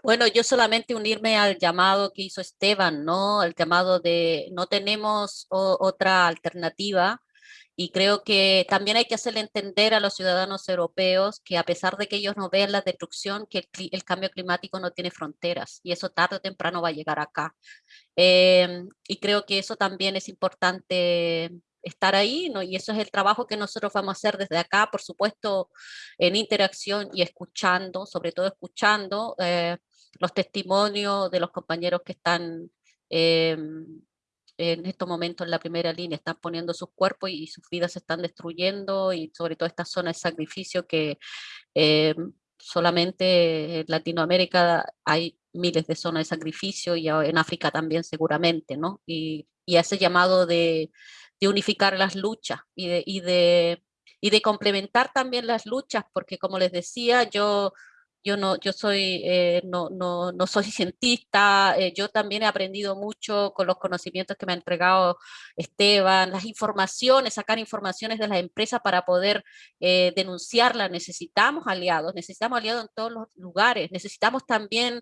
Bueno, yo solamente unirme al llamado que hizo Esteban, ¿no? El llamado de no tenemos otra alternativa y creo que también hay que hacerle entender a los ciudadanos europeos que a pesar de que ellos no vean la destrucción, que el, cambio climático no tiene fronteras y eso tarde o temprano va a llegar acá. Em, y creo que eso también es importante estar ahí, ¿no? y eso es el trabajo que nosotros vamos a hacer desde acá, por supuesto, en interacción y escuchando, sobre todo escuchando, eh, los testimonios de los compañeros que están em, en estos momentos en la primera línea, están poniendo sus cuerpos y sus vidas se están destruyendo y sobre todo esta zona de sacrificio que em, solamente en Latinoamérica hay miles de zonas de sacrificio y en África también seguramente, ¿no? Y, y ese llamado de, de, unificar las luchas y de, y, de, y de complementar también las luchas, porque como les decía, yo yo no, yo soy, eh, no, no, no, soy <laughs> cientista, eh, yo también he aprendido mucho con los conocimientos que me ha entregado Esteban, las informaciones, sacar informaciones de las empresas para poder eh, denunciarlas, necesitamos aliados, necesitamos aliados en todos los lugares, necesitamos también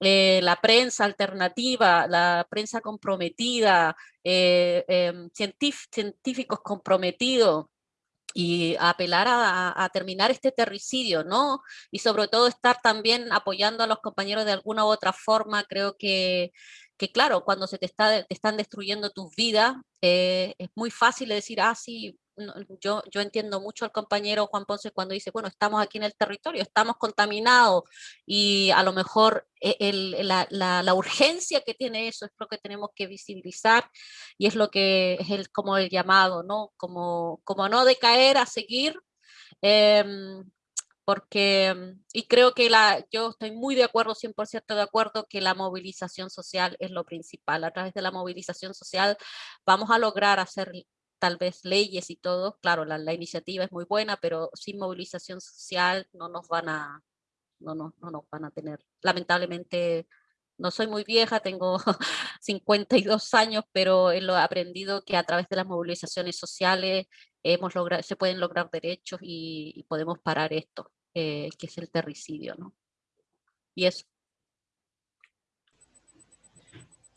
la prensa alternativa, la prensa comprometida, em, científicos comprometidos, y apelar a, terminar este terricidio, ¿no? Y sobre todo estar también apoyando a los compañeros de alguna u otra forma, creo que, que claro, cuando se te, está, te están destruyendo tus vidas, eh, es muy fácil decir, ah, sí, yo, yo entiendo mucho al compañero Juan Ponce cuando dice, bueno, estamos aquí en el territorio, estamos contaminados y a lo mejor e, el, la, la, urgencia que tiene eso es lo que tenemos que visibilizar y es lo que es el, como el llamado, ¿no? Como, como no decaer, a seguir. Em, porque, y creo que la, yo estoy muy de acuerdo, 100% de acuerdo, que la movilización social es lo principal. A través de la movilización social vamos a lograr hacer tal vez leyes y todo, claro, la, la, iniciativa es muy buena, pero sin movilización social no nos van a, no, no, no nos van a tener. Lamentablemente, no soy muy vieja, tengo <laughs> 52 años, pero he aprendido que a través de las movilizaciones sociales hemos logrado, se pueden lograr derechos y, podemos parar esto, eh, que es el terricidio, ¿no? Y eso.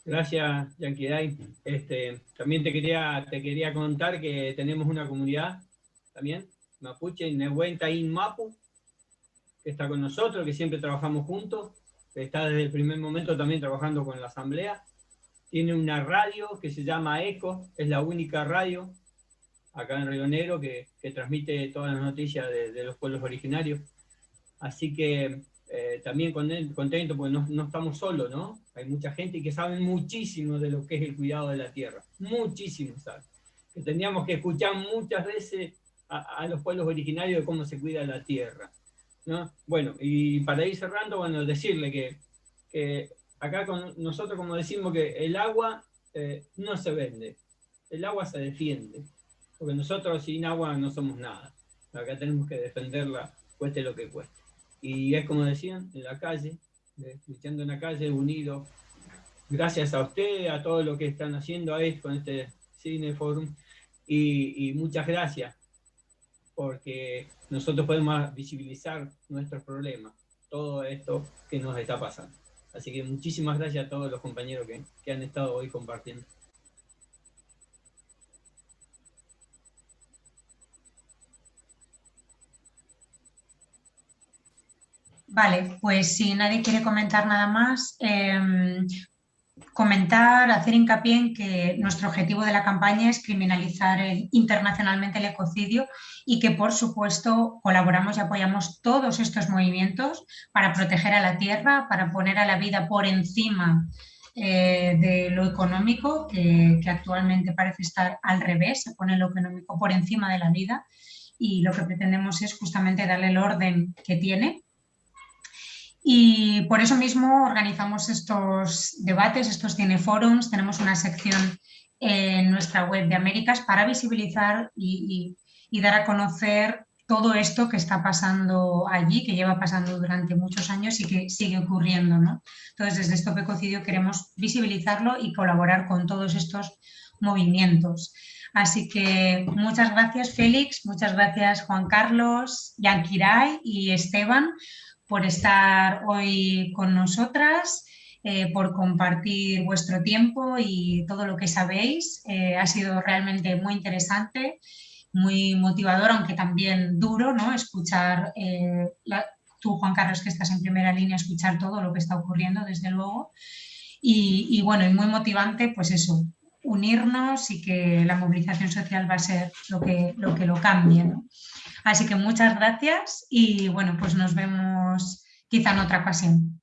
Gracias, Yanquiday. Este, también te quería, te quería contar que tenemos una comunidad también, mapuche, Nehuentaín Mapu, que está con nosotros, que siempre trabajamos juntos, que está desde el primer momento también trabajando con la asamblea. Tiene una radio que se llama ECO, es la única radio acá en Río Negro que, que transmite todas las noticias de, de los pueblos originarios. Así que eh, también contento porque no, estamos solos, ¿no? Hay mucha gente que sabe muchísimo de lo que es el cuidado de la tierra, muchísimo sabe. Que tendríamos que escuchar muchas veces a, los pueblos originarios de cómo se cuida la tierra, ¿no? Bueno, y para ir cerrando, bueno, decirle que, que acá con nosotros como decimos que el agua eh, no se vende, el agua se defiende, porque nosotros sin agua no somos nada. Acá tenemos que defenderla, cueste lo que cueste. Y es como decían, en la calle, luchando en la calle, unido. Gracias a ustedes, a todo lo que están haciendo ahí con este Cine Forum. Y, y muchas gracias, porque nosotros podemos visibilizar nuestros problemas, todo esto que nos está pasando. Así que muchísimas gracias a todos los compañeros que, que han estado hoy compartiendo. Vale, pues si nadie quiere comentar nada más, em, comentar, hacer hincapié en que nuestro objetivo de la campaña es criminalizar internacionalmente el ecocidio y que por supuesto colaboramos y apoyamos todos estos movimientos para proteger a la tierra, para poner a la vida por encima eh, de lo económico, que, que actualmente parece estar al revés, se pone lo económico por encima de la vida. Y lo que pretendemos es justamente darle el orden que tiene y por eso mismo organizamos estos debates, estos cineforums, tenemos una sección en nuestra web de Américas para visibilizar y, dar a conocer todo esto que está pasando allí, que lleva pasando durante muchos años y que sigue ocurriendo. ¿no? Entonces, desde Stop Ecocidio queremos visibilizarlo y colaborar con todos estos movimientos. Así que muchas gracias Félix, muchas gracias Juan Carlos, Yankiray y Esteban por estar hoy con nosotras, eh, por compartir vuestro tiempo y todo lo que sabéis. Eh, ha sido realmente muy interesante, muy motivador, aunque también duro, ¿no? Escuchar, eh, tú Juan Carlos que estás en primera línea, escuchar todo lo que está ocurriendo, desde luego. Y, bueno, y muy motivante, pues eso, unirnos y que la movilización social va a ser lo que lo, que lo cambie. ¿no? Así que muchas gracias y bueno, pues nos vemos quizá en otra ocasión.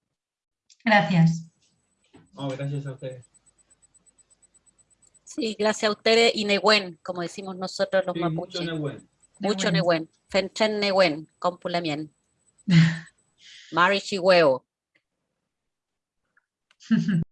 Gracias. gracias a ustedes. Sí, gracias a ustedes y Nehuen, como decimos nosotros los mapuches. Mucho Nehuen. Mucho Nehuen. Fenchen Nehuen, Compulamien. <laughs> Mari Chihueo. <laughs>